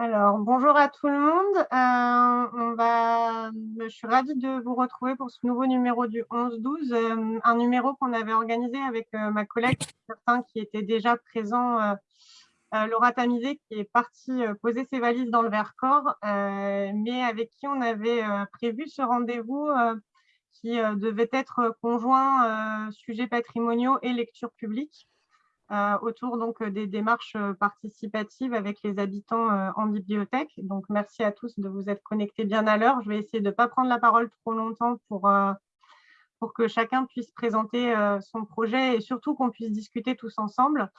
Alors, bonjour à tout le monde. Euh. Je suis ravie de vous retrouver pour ce nouveau numéro du 11-12, euh, un numéro qu'on avait organisé avec euh, ma collègue, certains qui étaient déjà présents, Laura Tamizé, qui est partie poser ses valises dans le Vercors, mais avec qui on avait prévu ce rendez-vous qui devait être conjoint sujet patrimoniaux et lecture publique. Euh, autour donc, des démarches euh, participatives avec les habitants euh, en bibliothèque. Donc, merci à tous de vous être connectés bien à l'heure. Je vais essayer de ne pas prendre la parole trop longtemps pour, pour que chacun puisse présenter son projet et surtout qu'on puisse discuter tous ensemble.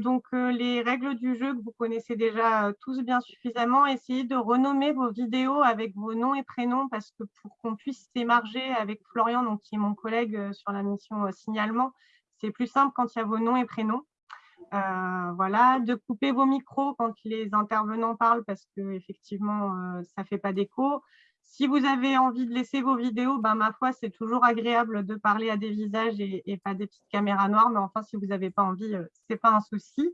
donc, les règles du jeu que vous connaissez déjà tous bien suffisamment, essayez de renommer vos vidéos avec vos noms et prénoms parce que pour qu'on puisse s'émarger avec Florian, donc, qui est mon collègue sur la mission signalement, c'est plus simple quand il y a vos noms et prénoms. Euh, voilà, de couper vos micros quand les intervenants parlent parce que effectivement euh, ça ne fait pas d'écho. Si vous avez envie de laisser vos vidéos, ben, ma foi, c'est toujours agréable de parler à des visages et, pas des petites caméras noires. Mais enfin, si vous n'avez pas envie, euh, ce n'est pas un souci.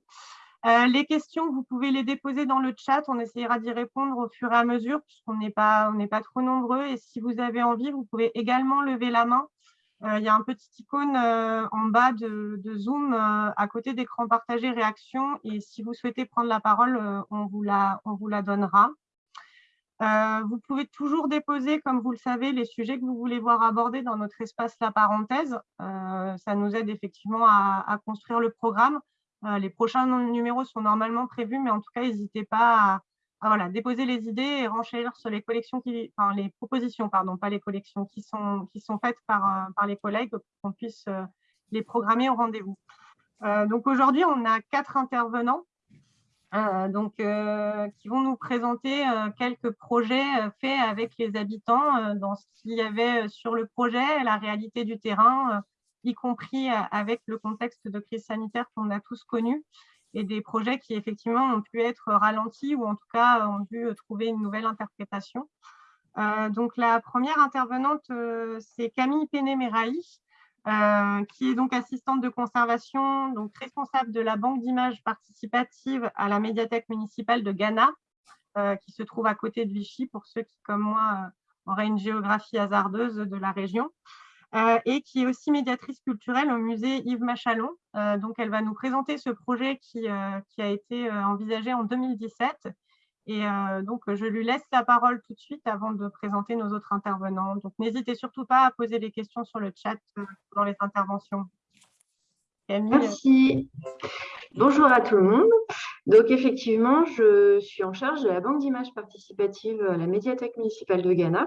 les questions, vous pouvez les déposer dans le chat. On essayera d'y répondre au fur et à mesure puisqu'on n'est pas, trop nombreux. Et si vous avez envie, vous pouvez également lever la main euh, il y a un petit icône euh, en bas de, Zoom euh, à côté d'écran partagé réaction et si vous souhaitez prendre la parole, on vous la, on vous la donnera. vous pouvez toujours déposer, comme vous le savez, les sujets que vous voulez voir abordés dans notre espace La Parenthèse. ça nous aide effectivement à, construire le programme. les prochains numéros sont normalement prévus, mais en tout cas, n'hésitez pas à, ah, voilà, déposer les idées et renchérir sur les propositions, pardon, pas les collections qui sont, qui sont faites par, euh, par les collègues pour qu'on puisse euh, les programmer au rendez-vous. Euh, donc aujourd'hui, on a quatre intervenants donc, qui vont nous présenter quelques projets faits avec les habitants dans ce qu'il y avait sur le projet, la réalité du terrain, y compris avec le contexte de crise sanitaire qu'on a tous connu et des projets qui effectivement ont pu être ralentis ou en tout cas ont dû trouver une nouvelle interprétation. Euh, donc la première intervenante, euh, c'est Camille Péné-Méraï, euh, qui est donc assistante de conservation, donc responsable de la banque d'images participative à la médiathèque municipale de Ghana, qui se trouve à côté de Vichy, pour ceux qui, comme moi, auraient une géographie hasardeuse de la région. Euh, et qui est aussi médiatrice culturelle au musée Yves Machalon. Euh, donc, elle va nous présenter ce projet qui, euh, a été envisagé en 2017. Et donc, je lui laisse la parole tout de suite avant de présenter nos autres intervenants. Donc, n'hésitez surtout pas à poser des questions sur le chat dans les interventions. Merci. Bonjour à tout le monde. Donc, effectivement, je suis en charge de la banque d'images participative à la médiathèque municipale de Ghana.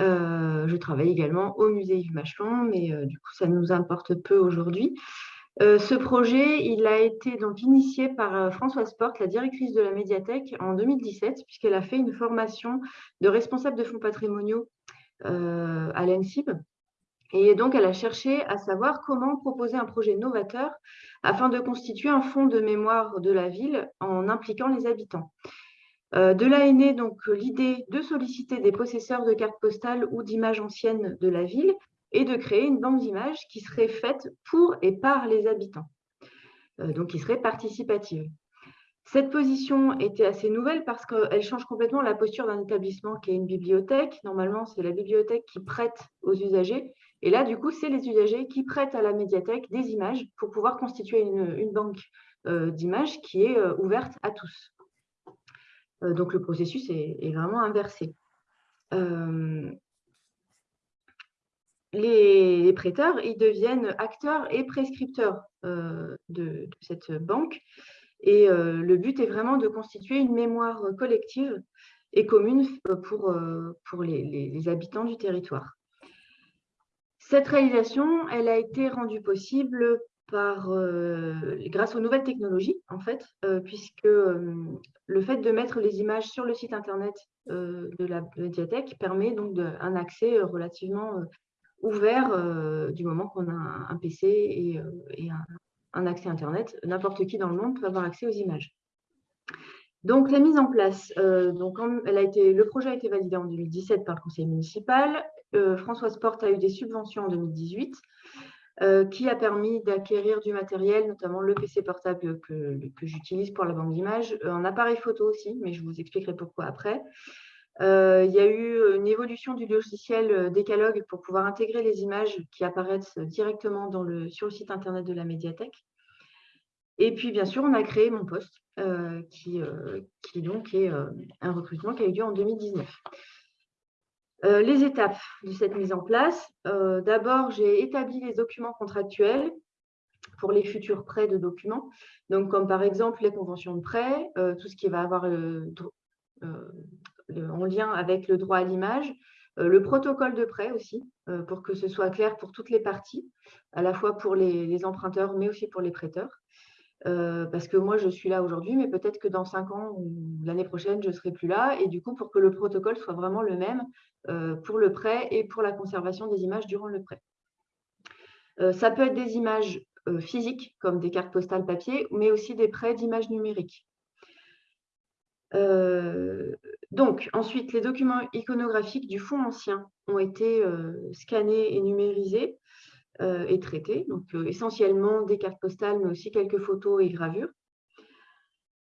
Euh, je travaille également au musée Yves Machelon, mais euh, du coup, ça nous importe peu aujourd'hui. Euh, ce projet, il a été donc initié par Françoise Porte, la directrice de la médiathèque, en 2017, puisqu'elle a fait une formation de responsable de fonds patrimoniaux à l'ENSIB. Et donc, elle a cherché à savoir comment proposer un projet novateur afin de constituer un fonds de mémoire de la ville en impliquant les habitants. Euh, de là est née donc l'idée de solliciter des possesseurs de cartes postales ou d'images anciennes de la ville et de créer une banque d'images qui serait faite pour et par les habitants, euh, donc qui serait participative. Cette position était assez nouvelle parce qu'elle change complètement la posture d'un établissement qui est une bibliothèque. Normalement, c'est la bibliothèque qui prête aux usagers. Et là, du coup, c'est les usagers qui prêtent à la médiathèque des images pour pouvoir constituer une, banque euh, d'images qui est ouverte à tous. Euh, donc, le processus est, vraiment inversé. Euh, les, prêteurs, ils deviennent acteurs et prescripteurs euh, de, cette banque. Et le but est vraiment de constituer une mémoire collective et commune pour, pour les, habitants du territoire. Cette réalisation, elle a été rendue possible par, grâce aux nouvelles technologies, en fait, puisque le fait de mettre les images sur le site internet euh, de la médiathèque permet donc un accès euh, relativement euh, ouvert du moment qu'on a un, PC et, un, accès internet. N'importe qui dans le monde peut avoir accès aux images. Donc, la mise en place, donc, elle a été, le projet a été validé en 2017 par le conseil municipal. Françoise Porte a eu des subventions en 2018. Qui a permis d'acquérir du matériel, notamment le PC portable que, j'utilise pour la banque d'images, un appareil photo aussi, mais je vous expliquerai pourquoi après. il y a eu une évolution du logiciel Decalogue pour pouvoir intégrer les images qui apparaissent directement sur le site internet de la médiathèque. Et puis, bien sûr, on a créé mon poste, qui, qui, donc est un recrutement qui a eu lieu en 2019. Euh, les étapes de cette mise en place. Euh, d'abord, j'ai établi les documents contractuels pour les futurs prêts de documents. Donc, comme par exemple les conventions de prêt, euh, tout ce qui va avoir en lien avec le droit à l'image, le protocole de prêt aussi, pour que ce soit clair pour toutes les parties, à la fois pour les emprunteurs, mais aussi pour les prêteurs. Euh, parce que moi, je suis là aujourd'hui, mais peut-être que dans cinq ans ou l'année prochaine, je ne serai plus là. Et du coup, pour que le protocole soit vraiment le même euh, pour le prêt et pour la conservation des images durant le prêt. Euh, ça peut être des images physiques, comme des cartes postales papier, mais aussi des prêts d'images numériques. donc, ensuite, les documents iconographiques du fonds ancien ont été scannés et numérisés euh, et traités. Donc, euh, essentiellement des cartes postales, mais aussi quelques photos et gravures.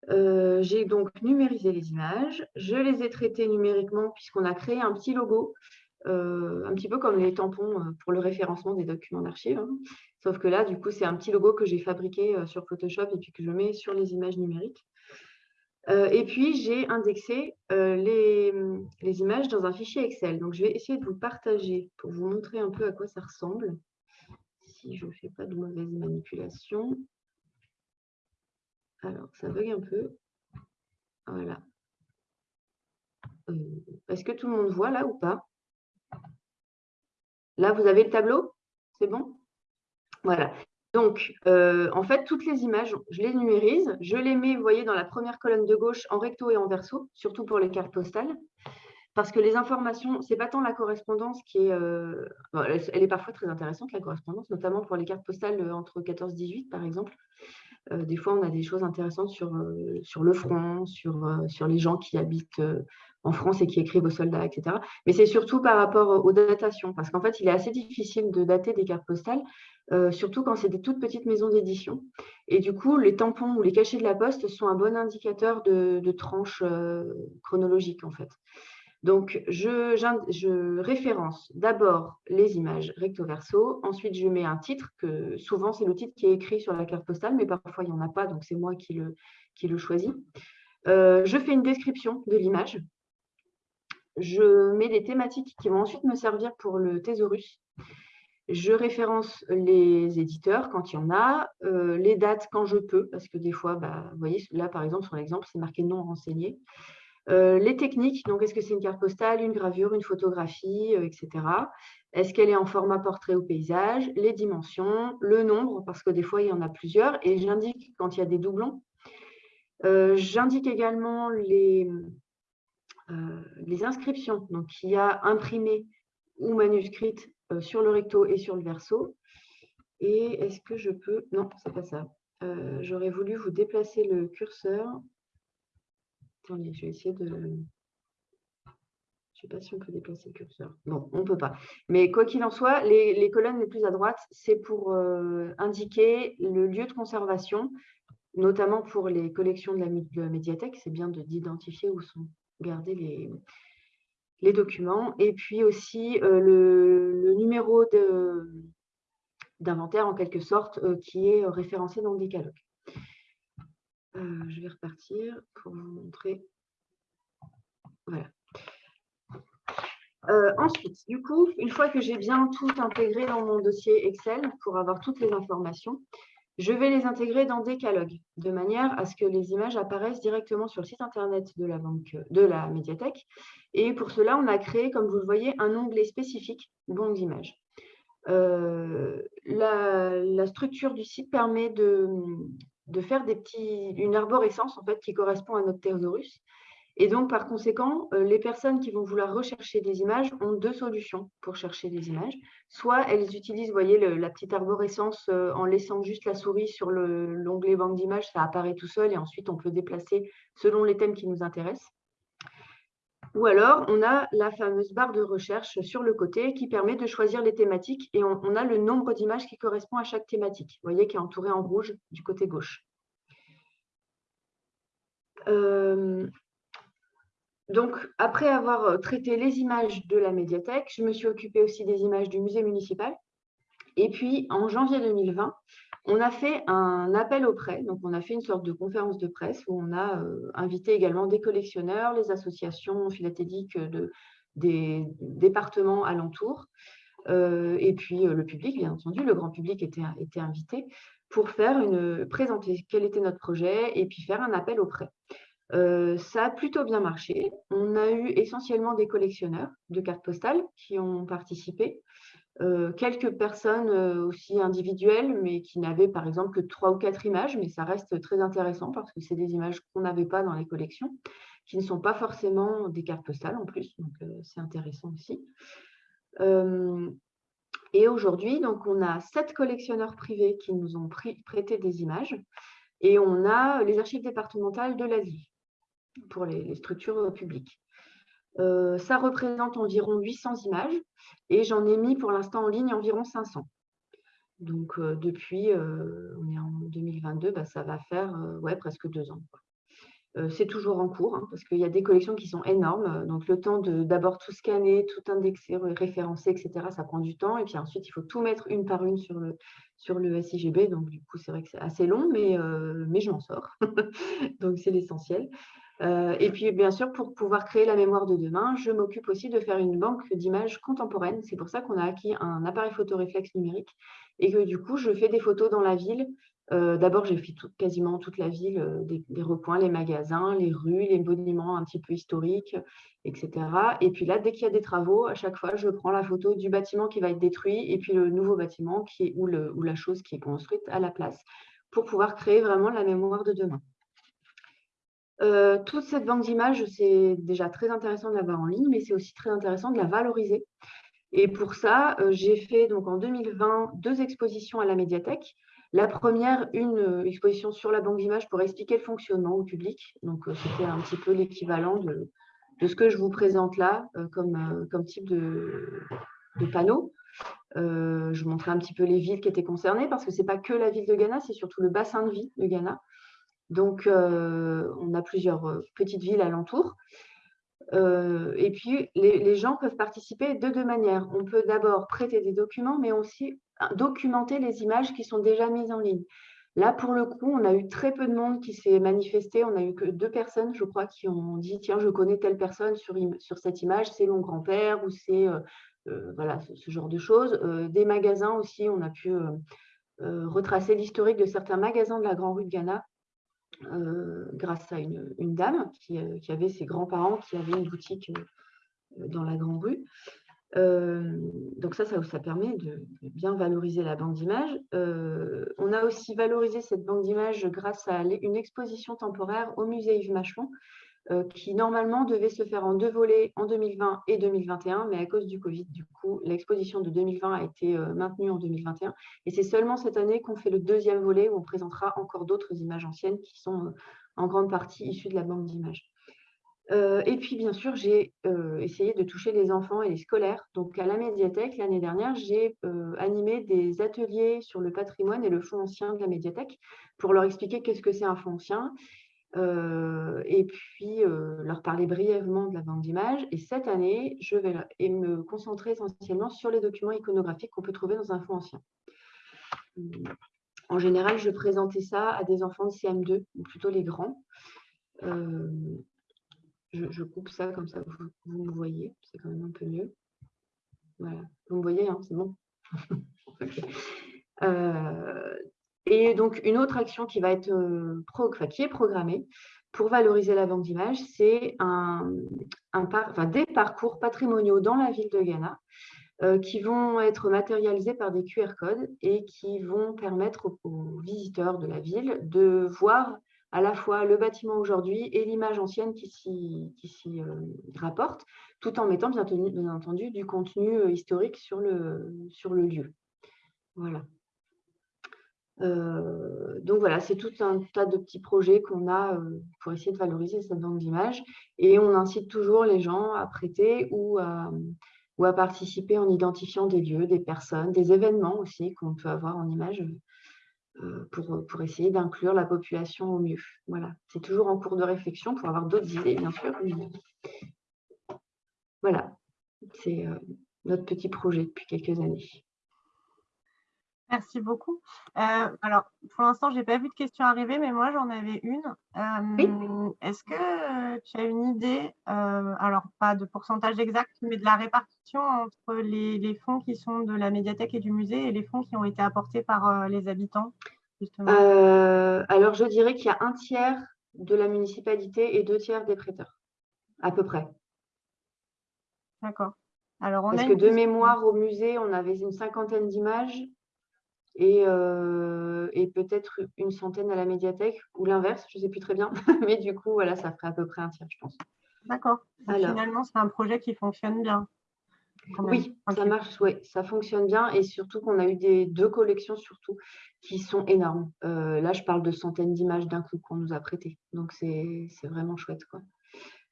Euh, j'ai donc numérisé les images. Je les ai traitées numériquement puisqu'on a créé un petit logo, un petit peu comme les tampons pour le référencement des documents d'archives. Hein. Sauf que là, du coup, c'est un petit logo que j'ai fabriqué sur Photoshop et puis que je mets sur les images numériques. et puis, j'ai indexé les, les, images dans un fichier Excel. Donc, je vais essayer de vous partager pour vous montrer un peu à quoi ça ressemble je ne fais pas de mauvaise manipulation. Alors, ça bug un peu. Voilà. Euh, est-ce que tout le monde voit là ou pas? Là, vous avez le tableau? C'est bon? Voilà. Donc, euh, en fait, toutes les images, je les numérise. Je les mets, vous voyez, dans la première colonne de gauche en recto et en verso, surtout pour les cartes postales parce que les informations, ce n'est pas tant la correspondance qui est... Euh, elle, est parfois très intéressante, la correspondance, notamment pour les cartes postales euh, entre 14 et 18, par exemple. Euh, des fois, on a des choses intéressantes sur, sur le front, sur, sur les gens qui habitent en France et qui écrivent aux soldats, etc. Mais c'est surtout par rapport aux datations, parce qu'en fait, il est assez difficile de dater des cartes postales, surtout quand c'est des toutes petites maisons d'édition. Et du coup, les tampons ou les cachets de la poste sont un bon indicateur de, de tranche chronologique, en fait. Donc, je, référence d'abord les images recto-verso. Ensuite, je mets un titre, que souvent, c'est le titre qui est écrit sur la carte postale, mais parfois, il n'y en a pas, donc c'est moi qui le, choisis. Euh, je fais une description de l'image. Je mets des thématiques qui vont ensuite me servir pour le thésaurus. Je référence les éditeurs quand il y en a, euh, les dates quand je peux, parce que des fois, bah, vous voyez, là, par exemple, sur l'exemple, c'est marqué non renseigné. Euh, les techniques, donc est-ce que c'est une carte postale, une gravure, une photographie, euh, etc. Est-ce qu'elle est en format portrait ou paysage Les dimensions, le nombre, parce que des fois, il y en a plusieurs. Et j'indique quand il y a des doublons. Euh, j'indique également les, les inscriptions, donc il y a imprimé ou manuscrite sur le recto et sur le verso. Et est-ce que je peux... Non, c'est pas ça. J'aurais voulu vous déplacer le curseur je vais essayer de... Je ne sais pas si on peut déplacer le curseur. Non, on ne peut pas. Mais quoi qu'il en soit, les, colonnes les plus à droite, c'est pour euh, indiquer le lieu de conservation, notamment pour les collections de la, médiathèque. C'est bien d'identifier où sont gardés les, les documents. Et puis aussi euh, le, numéro d'inventaire, en quelque sorte, euh, qui est référencé dans le décalogue. Euh, je vais repartir pour vous montrer. Voilà. Euh, ensuite, du coup, une fois que j'ai bien tout intégré dans mon dossier Excel pour avoir toutes les informations, je vais les intégrer dans Decalogue, de manière à ce que les images apparaissent directement sur le site internet de la, banque, de la médiathèque. Et pour cela, on a créé, comme vous le voyez, un onglet spécifique banque d'images. Euh, la, structure du site permet de, de faire des petits, une arborescence en fait, qui correspond à notre thésaurus. Et donc, par conséquent, euh, les personnes qui vont vouloir rechercher des images ont deux solutions pour chercher des images. Soit elles utilisent, voyez, la petite arborescence euh, en laissant juste la souris sur l'onglet banque d'images, ça apparaît tout seul et ensuite on peut déplacer selon les thèmes qui nous intéressent. Ou alors, on a la fameuse barre de recherche sur le côté qui permet de choisir les thématiques et on, a le nombre d'images qui correspond à chaque thématique. Vous voyez qui est entouré en rouge du côté gauche. Euh, donc, après avoir traité les images de la médiathèque, je me suis occupée aussi des images du musée municipal. Et puis, en janvier 2020, on a fait un appel au prêt, donc on a fait une sorte de conférence de presse où on a euh, invité également des collectionneurs, les associations philatéliques de, des départements alentours, euh, et puis euh, le public, bien entendu, le grand public était, invité pour faire présenter quel était notre projet et puis faire un appel au prêt. ça a plutôt bien marché. On a eu essentiellement des collectionneurs de cartes postales qui ont participé. Euh, quelques personnes euh, aussi individuelles, mais qui n'avaient par exemple que trois ou quatre images, mais ça reste très intéressant parce que c'est des images qu'on n'avait pas dans les collections, qui ne sont pas forcément des cartes postales en plus, donc euh, c'est intéressant aussi. et aujourd'hui, donc on a sept collectionneurs privés qui nous ont prêté des images, et on a les archives départementales de la ville pour les structures publiques. Euh, ça représente environ 800 images et j'en ai mis pour l'instant en ligne environ 500. Donc, euh, depuis, euh, on est en 2022, bah, ça va faire ouais, presque deux ans. c'est toujours en cours hein, parce qu'il y a des collections qui sont énormes. Donc, le temps de d'abord tout scanner, tout indexer, référencer, etc., ça prend du temps. Et puis ensuite, il faut tout mettre une par une sur le, sur le SIGB. Donc, du coup, c'est vrai que c'est assez long, mais, mais je m'en sors. donc, c'est l'essentiel. Euh, et puis, bien sûr, pour pouvoir créer la mémoire de demain, je m'occupe aussi de faire une banque d'images contemporaines. C'est pour ça qu'on a acquis un appareil photo réflexe numérique et que du coup, je fais des photos dans la ville. Euh, d'abord, j'ai fait quasiment toute la ville, euh, des, recoins, les magasins, les rues, les monuments un petit peu historiques, etc. Et puis là, dès qu'il y a des travaux, à chaque fois, je prends la photo du bâtiment qui va être détruit et puis le nouveau bâtiment ou la chose qui est construite à la place pour pouvoir créer vraiment la mémoire de demain. Euh, toute cette banque d'images, c'est déjà très intéressant de l'avoir en ligne, mais c'est aussi très intéressant de la valoriser. Et pour ça, euh, j'ai fait donc en 2020 deux expositions à la médiathèque. La première, une euh, exposition sur la banque d'images pour expliquer le fonctionnement au public. Donc, c'était un petit peu l'équivalent de, ce que je vous présente là comme, type de, de panneau. je montrais un petit peu les villes qui étaient concernées parce que ce n'est pas que la ville de Ghana, c'est surtout le bassin de vie de Ghana. Donc, euh, on a plusieurs euh, petites villes alentours. Euh, et puis, les, gens peuvent participer de deux manières. On peut d'abord prêter des documents, mais aussi documenter les images qui sont déjà mises en ligne. Là, pour le coup, on a eu très peu de monde qui s'est manifesté. On a eu que deux personnes, je crois, qui ont dit Tiens, je connais telle personne sur, cette image, c'est mon grand-père ou c'est voilà, ce, genre de choses. des magasins aussi, on a pu retracer l'historique de certains magasins de la Grande Rue de Ghana grâce à une, dame euh, qui, avait ses grands-parents qui avaient une boutique euh, dans la Grande Rue. donc ça, ça, permet de, bien valoriser la banque d'images. on a aussi valorisé cette banque d'images grâce à une exposition temporaire au musée Yves Machon euh, qui normalement devait se faire en deux volets en 2020 et 2021, mais à cause du Covid, du coup, l'exposition de 2020 a été euh, maintenue en 2021. Et c'est seulement cette année qu'on fait le deuxième volet où on présentera encore d'autres images anciennes qui sont euh, en grande partie issues de la banque d'images. et puis, bien sûr, j'ai essayé de toucher les enfants et les scolaires. Donc, à la médiathèque, l'année dernière, j'ai animé des ateliers sur le patrimoine et le fonds ancien de la médiathèque pour leur expliquer qu'est-ce que c'est un fonds ancien euh, et puis euh, leur parler brièvement de la banque d'images. Et cette année, je vais me concentrer essentiellement sur les documents iconographiques qu'on peut trouver dans un fonds ancien. En général, je présentais ça à des enfants de CM2, ou plutôt les grands. Euh, je, coupe ça comme ça, vous, me voyez, c'est quand même un peu mieux. Voilà, vous me voyez, hein, c'est bon. Et donc, une autre action qui va être euh, qui est programmée pour valoriser la banque d'images, c'est des parcours patrimoniaux dans la ville de Ghana euh, qui vont être matérialisés par des QR codes et qui vont permettre aux, visiteurs de la ville de voir à la fois le bâtiment aujourd'hui et l'image ancienne qui s'y euh, rapporte, tout en mettant bien, bien, entendu du contenu historique sur le, sur le lieu. Voilà. Euh, donc, voilà, c'est tout un tas de petits projets qu'on a pour essayer de valoriser cette banque d'images. Et on incite toujours les gens à prêter ou à, participer en identifiant des lieux, des personnes, des événements aussi qu'on peut avoir en images pour, pour essayer d'inclure la population au mieux. Voilà, c'est toujours en cours de réflexion pour avoir d'autres idées, bien sûr. Voilà, c'est notre petit projet depuis quelques années. Merci beaucoup. Euh, alors, pour l'instant, je n'ai pas vu de questions arriver, mais moi, j'en avais une. Euh, est-ce que tu as une idée, euh, alors pas de pourcentage exact, mais de la répartition entre les, fonds qui sont de la médiathèque et du musée et les fonds qui ont été apportés par les habitants Alors, je dirais qu'il y a un tiers de la municipalité et deux tiers des prêteurs, à peu près. D'accord. Alors, Parce que de mémoire au musée, on avait une cinquantaine d'images euh, et, peut-être une centaine à la médiathèque, ou l'inverse, je ne sais plus très bien. Mais du coup, voilà, ça ferait à peu près un tiers, je pense. D'accord. Finalement, c'est un projet qui fonctionne bien. Oui, ça marche, oui, ça fonctionne bien et surtout qu'on a eu des deux collections surtout qui sont énormes. Euh, là, je parle de centaines d'images d'un coup qu'on nous a prêtées, donc c'est vraiment chouette. Quoi.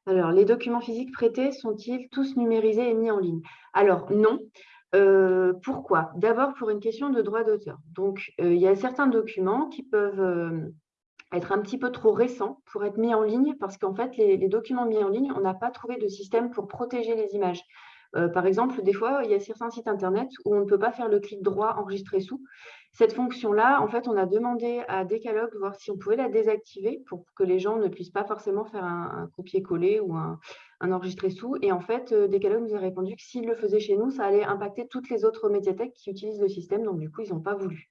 Alors, les documents physiques prêtés sont-ils tous numérisés et mis en ligne? Alors, non. Euh, pourquoi? D'abord pour une question de droit d'auteur. Donc, euh, il y a certains documents qui peuvent euh, être un petit peu trop récents pour être mis en ligne parce qu'en fait, les, documents mis en ligne, on n'a pas trouvé de système pour protéger les images. par exemple, des fois, il y a certains sites Internet où on ne peut pas faire le clic droit enregistrer sous. Cette fonction-là, en fait, on a demandé à Decalogue voir si on pouvait la désactiver pour que les gens ne puissent pas forcément faire un, copier-coller ou un, enregistrer sous. Et en fait, euh, Decalogue nous a répondu que s'ils le faisaient chez nous, ça allait impacter toutes les autres médiathèques qui utilisent le système. Donc, du coup, ils n'ont pas voulu.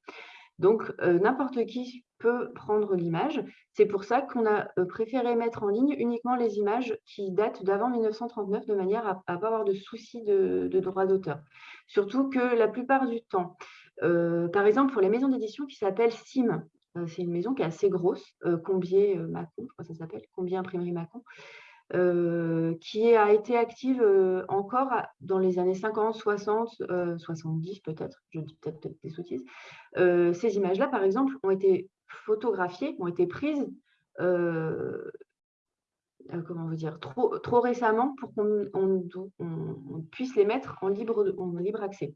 Donc, euh, n'importe qui peut prendre l'image. C'est pour ça qu'on a euh, préféré mettre en ligne uniquement les images qui datent d'avant 1939 de manière à ne pas avoir de soucis de, droit d'auteur. Surtout que la plupart du temps, par exemple, pour les maisons d'édition qui s'appellent SIM, c'est une maison qui est assez grosse, Combier Macon, je crois que ça s'appelle, Combier Imprimerie Macon, qui a été active encore dans les années 50, 60, 70 peut-être, je dis peut-être des sottises. ces images-là, par exemple, ont été photographiées, ont été prises comment veut dire, trop, récemment pour qu'on puisse les mettre en libre, accès.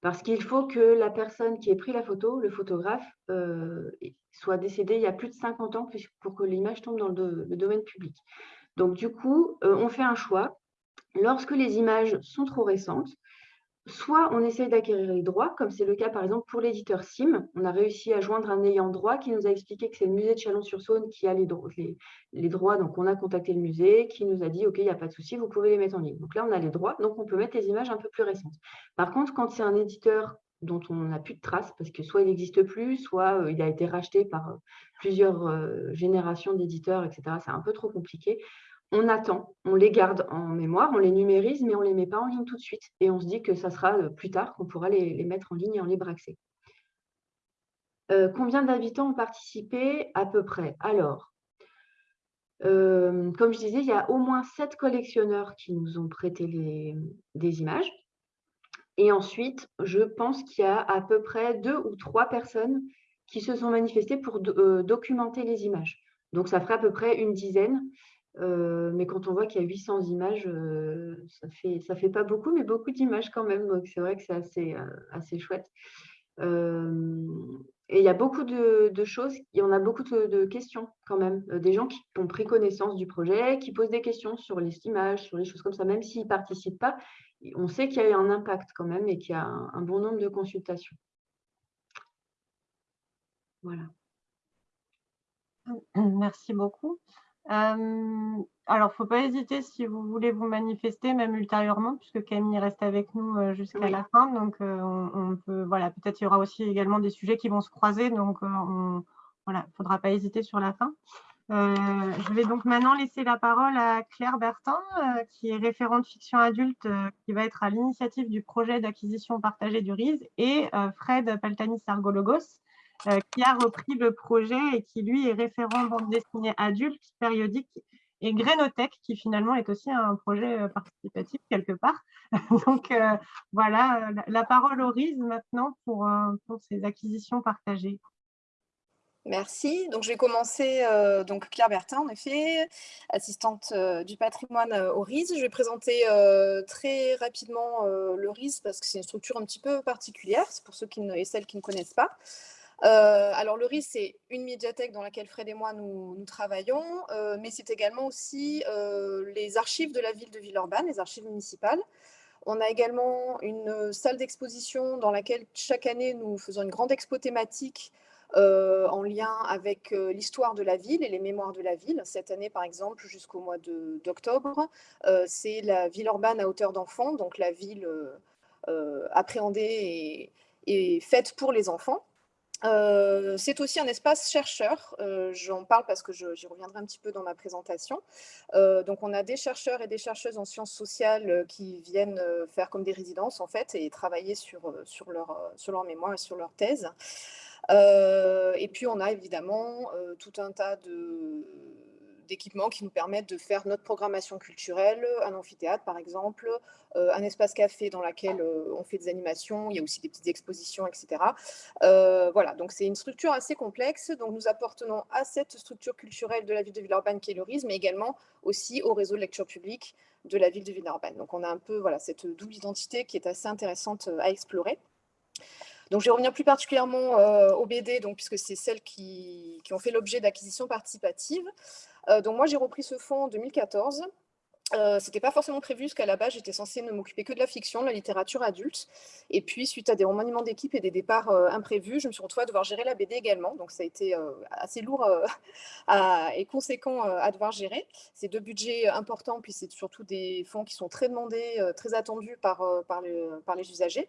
Parce qu'il faut que la personne qui ait pris la photo, le photographe, euh, soit décédé il y a plus de 50 ans pour que l'image tombe dans le, domaine public. Donc, du coup, euh, on fait un choix. Lorsque les images sont trop récentes, soit on essaye d'acquérir les droits, comme c'est le cas par exemple pour l'éditeur SIM. On a réussi à joindre un ayant droit qui nous a expliqué que c'est le musée de Chalon-sur-Saône qui a les, droits. Donc on a contacté le musée qui nous a dit OK, il n'y a pas de souci, vous pouvez les mettre en ligne. Donc là, on a les droits, donc on peut mettre les images un peu plus récentes. Par contre, quand c'est un éditeur dont on n'a plus de traces, parce que soit il n'existe plus, soit euh, il a été racheté par euh, plusieurs euh, générations d'éditeurs, etc. C'est un peu trop compliqué on attend, on les garde en mémoire, on les numérise, mais on ne les met pas en ligne tout de suite. Et on se dit que ça sera plus tard qu'on pourra les, mettre en ligne et en libre accès. Combien d'habitants ont participé À peu près? Alors, comme je disais, il y a au moins sept collectionneurs qui nous ont prêté des images. Et ensuite, je pense qu'il y a à peu près deux ou trois personnes qui se sont manifestées pour documenter les images. Donc, ça ferait à peu près une dizaine. Euh, mais quand on voit qu'il y a 800 images, euh, ça ne fait, pas beaucoup, mais beaucoup d'images quand même. Donc, c'est vrai que c'est euh, assez chouette. Et il y a beaucoup de, choses, il y en a beaucoup de, questions quand même. des gens qui ont pris connaissance du projet, qui posent des questions sur les images, sur les choses comme ça, même s'ils ne participent pas. On sait qu'il y a eu un impact quand même et qu'il y a un bon nombre de consultations. Voilà. Merci beaucoup alors, il ne faut pas hésiter si vous voulez vous manifester, même ultérieurement, puisque Camille reste avec nous jusqu'à la fin. Donc, on, peut, voilà, peut-être il y aura aussi également des sujets qui vont se croiser. Donc, on, voilà, il ne faudra pas hésiter sur la fin. je vais donc maintenant laisser la parole à Claire Bertin, qui est référente fiction adulte, qui va être à l'initiative du projet d'acquisition partagée du RISE, et Fred Paltani-Sargologos, euh, qui a repris le projet et qui, lui, est référent bande dessinée adulte, périodique et Grénothèque, qui finalement est aussi un projet euh, participatif quelque part. Donc euh, voilà, la, parole au RISE maintenant pour, pour ces acquisitions partagées. Merci. Donc, je vais commencer. Donc, Claire Bertin, en effet, assistante du patrimoine au RIS. Je vais présenter très rapidement le RIS parce que c'est une structure un petit peu particulière, c'est pour ceux qui et celles qui ne connaissent pas. Alors, le RIS, c'est une médiathèque dans laquelle Fred et moi, nous, travaillons, mais c'est également aussi les archives de la ville de Villeurbanne, les archives municipales. On a également une salle d'exposition dans laquelle chaque année, nous faisons une grande expo thématique euh, en lien avec euh, l'histoire de la ville et les mémoires de la ville. Cette année, par exemple, jusqu'au mois d'octobre, euh, c'est la ville urbaine à hauteur d'enfant, donc la ville appréhendée et, faite pour les enfants. C'est aussi un espace chercheur, j'en parle parce que j'y reviendrai un petit peu dans ma présentation. donc on a des chercheurs et des chercheuses en sciences sociales qui viennent faire comme des résidences en fait et travailler sur, sur, leur, sur leur mémoire et sur leur thèse. Euh, et puis, on a évidemment euh, tout un tas d'équipements qui nous permettent de faire notre programmation culturelle, un amphithéâtre par exemple, euh, un espace café dans lequel on fait des animations, il y a aussi des petites expositions, etc. voilà, donc c'est une structure assez complexe, donc nous appartenons à cette structure culturelle de la ville de Villeurbanne qui est le RIS, mais également aussi au réseau de lecture publique de la ville de Villeurbanne. Donc on a un peu voilà, cette double identité qui est assez intéressante à explorer. Donc, je vais revenir plus particulièrement euh, au BD, donc, puisque c'est celles qui, ont fait l'objet d'acquisition participative. Euh, donc, moi, j'ai repris ce fonds en 2014. Euh, Ce n'était pas forcément prévu, parce qu'à la base, j'étais censée ne m'occuper que de la fiction, de la littérature adulte. Et puis, suite à des remaniements d'équipe et des départs imprévus, je me suis retrouvée à devoir gérer la BD également. Donc, ça a été assez lourd et conséquent à devoir gérer. C'est deux budgets importants, puis c'est surtout des fonds qui sont très demandés, très attendus par les usagers.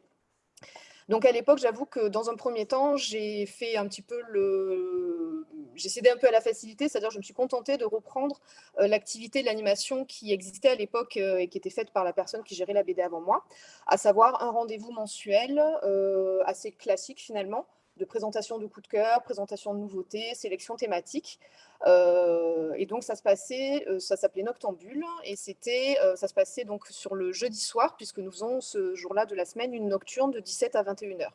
Donc à l'époque, j'avoue que dans un premier temps, j'ai fait un petit peu le... J'ai cédé un peu à la facilité, c'est-à-dire je me suis contentée de reprendre euh, l'activité de l'animation qui existait à l'époque euh, et qui était faite par la personne qui gérait la BD avant moi, à savoir un rendez-vous mensuel euh, assez classique finalement, de présentation de coups de cœur, présentation de nouveautés, sélection thématique. Euh, et donc ça se passait, euh, ça s'appelait Noctambule et c'était, euh, ça se passait donc sur le jeudi soir puisque nous faisons ce jour-là de la semaine une nocturne de 17 à 21 h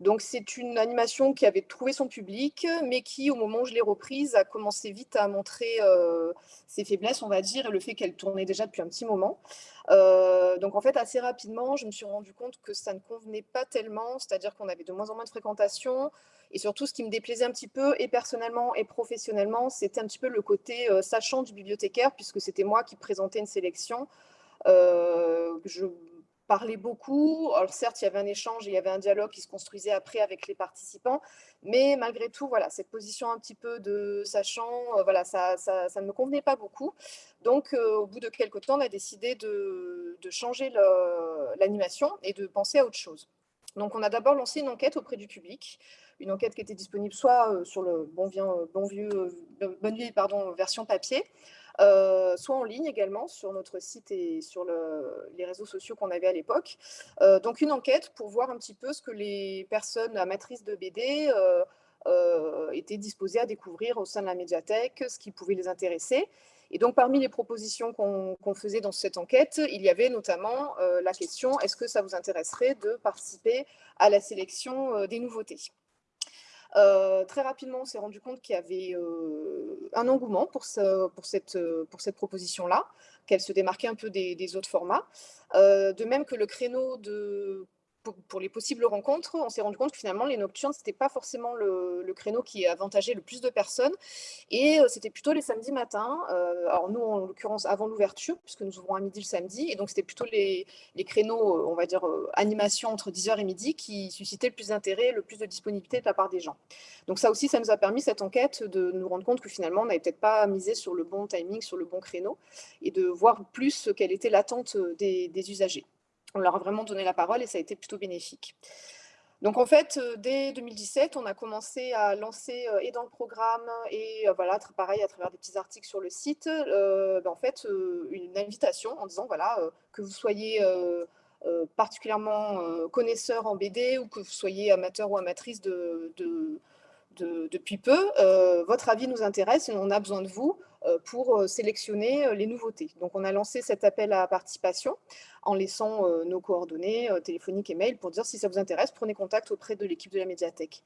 donc c'est une animation qui avait trouvé son public, mais qui, au moment où je l'ai reprise, a commencé vite à montrer ses faiblesses, on va dire, et le fait qu'elle tournait déjà depuis un petit moment. Euh, donc en fait, assez rapidement, je me suis rendu compte que ça ne convenait pas tellement, c'est-à-dire qu'on avait de moins en moins de fréquentation, et surtout ce qui me déplaisait un petit peu, et personnellement et professionnellement, c'était un petit peu le côté euh, sachant du bibliothécaire, puisque c'était moi qui présentais une sélection. je parlait beaucoup. Alors certes, il y avait un échange, il y avait un dialogue qui se construisait après avec les participants, mais malgré tout, voilà, cette position un petit peu de sachant, euh, voilà, ça, ça, ne me convenait pas beaucoup. Donc, euh, au bout de quelques temps, on a décidé de, de changer l'animation et de penser à autre chose. Donc, on a d'abord lancé une enquête auprès du public, une enquête qui était disponible soit euh, sur le bon, vieux, bon vieux, bonne vieille pardon, version papier, euh, soit en ligne également sur notre site et sur les réseaux sociaux qu'on avait à l'époque. Euh, donc une enquête pour voir un petit peu ce que les personnes amatrices de BD euh, étaient disposées à découvrir au sein de la médiathèque, ce qui pouvait les intéresser. Et donc, parmi les propositions qu'on faisait dans cette enquête, il y avait notamment la question, est-ce que ça vous intéresserait de participer à la sélection des nouveautés? Euh, très rapidement, on s'est rendu compte qu'il y avait euh, un engouement pour, pour cette, proposition-là, qu'elle se démarquait un peu des, autres formats. Euh, de même que le créneau de pour, les possibles rencontres, on s'est rendu compte que finalement, les nocturnes, ce n'était pas forcément le, créneau qui avantageait le plus de personnes. Et euh, c'était plutôt les samedis matins. Euh, alors nous, en l'occurrence, avant l'ouverture, puisque nous ouvrons à midi le samedi. Et donc, c'était plutôt les, créneaux, euh, on va dire, animation entre 10h et midi qui suscitaient le plus d'intérêt, le plus de disponibilité de la part des gens. Donc ça aussi, ça nous a permis, cette enquête, de nous rendre compte que finalement, on n'avait peut-être pas misé sur le bon timing, sur le bon créneau, et de voir plus quelle était l'attente des usagers on leur a vraiment donné la parole et ça a été plutôt bénéfique. Donc en fait, euh, dès 2017, on a commencé à lancer euh, et dans le programme et euh, voilà, pareil à travers des petits articles sur le site, ben, en fait une invitation en disant voilà que vous soyez particulièrement connaisseur en BD ou que vous soyez amateur ou amatrice de, depuis peu, votre avis nous intéresse et on a besoin de vous pour sélectionner les nouveautés. Donc on a lancé cet appel à participation en laissant nos coordonnées téléphoniques et mails pour dire si ça vous intéresse, prenez contact auprès de l'équipe de la médiathèque.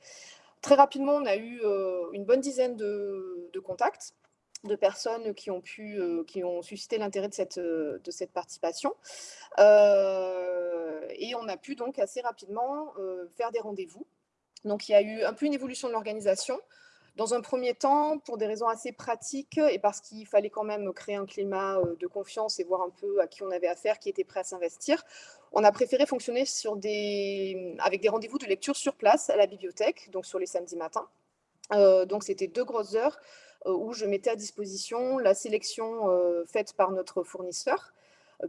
Très rapidement, on a eu une bonne dizaine de, contacts de personnes qui ont pu, qui ont suscité l'intérêt de cette, de cette participation. et on a pu donc assez rapidement faire des rendez-vous. Donc il y a eu un peu une évolution de l'organisation. Dans un premier temps, pour des raisons assez pratiques et parce qu'il fallait quand même créer un climat euh, de confiance et voir un peu à qui on avait affaire, qui était prêt à s'investir, on a préféré fonctionner avec des rendez-vous de lecture sur place à la bibliothèque, donc sur les samedis matins. Euh, donc c'était deux grosses heures euh, où je mettais à disposition la sélection faite par notre fournisseur,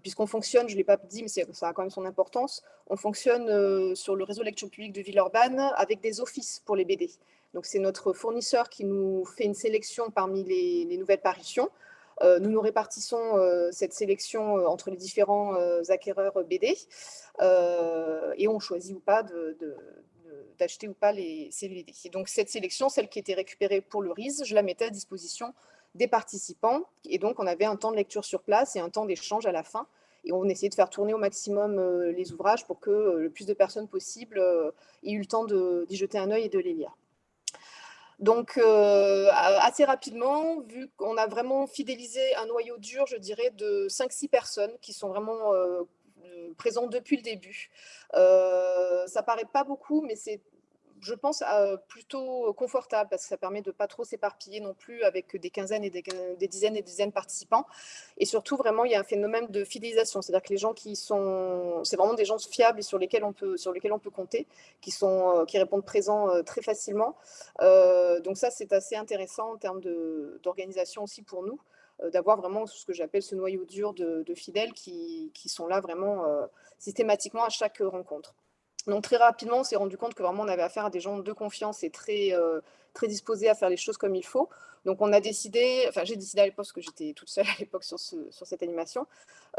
puisqu'on fonctionne, je ne l'ai pas dit, mais ça a quand même son importance, on fonctionne sur le réseau lecture publique de Villeurbanne avec des offices pour les BD. Donc, c'est notre fournisseur qui nous fait une sélection parmi les, nouvelles parutions. Euh, nous nous répartissons euh, cette sélection euh, entre les différents acquéreurs BD et on choisit ou pas d'acheter ou pas les, ces donc, cette sélection, celle qui était récupérée pour le RIS, je la mettais à disposition des participants. Et donc, on avait un temps de lecture sur place et un temps d'échange à la fin. Et on essayait de faire tourner au maximum les ouvrages pour que le plus de personnes possible aient eu le temps d'y jeter un œil et de les lire. Donc, euh, assez rapidement, vu qu'on a vraiment fidélisé un noyau dur, je dirais, de 5-6 personnes qui sont vraiment euh, présentes depuis le début. Euh, ça paraît pas beaucoup, mais c'est je pense, euh, plutôt confortable parce que ça permet de pas trop s'éparpiller non plus avec des quinzaines et des, dizaines et des dizaines de participants. Et surtout, vraiment, il y a un phénomène de fidélisation. C'est-à-dire que les gens qui sont... C'est vraiment des gens fiables et sur lesquels on peut, sur lesquels on peut compter, qui, sont, euh, qui répondent présents euh, très facilement. donc ça, c'est assez intéressant en termes d'organisation aussi pour nous d'avoir vraiment ce que j'appelle ce noyau dur de, fidèles qui, sont là vraiment systématiquement à chaque rencontre. Donc très rapidement, on s'est rendu compte que vraiment on avait affaire à des gens de confiance et très, euh, très disposés à faire les choses comme il faut. Donc on a décidé, enfin j'ai décidé à l'époque, parce que j'étais toute seule à l'époque sur, sur, cette animation,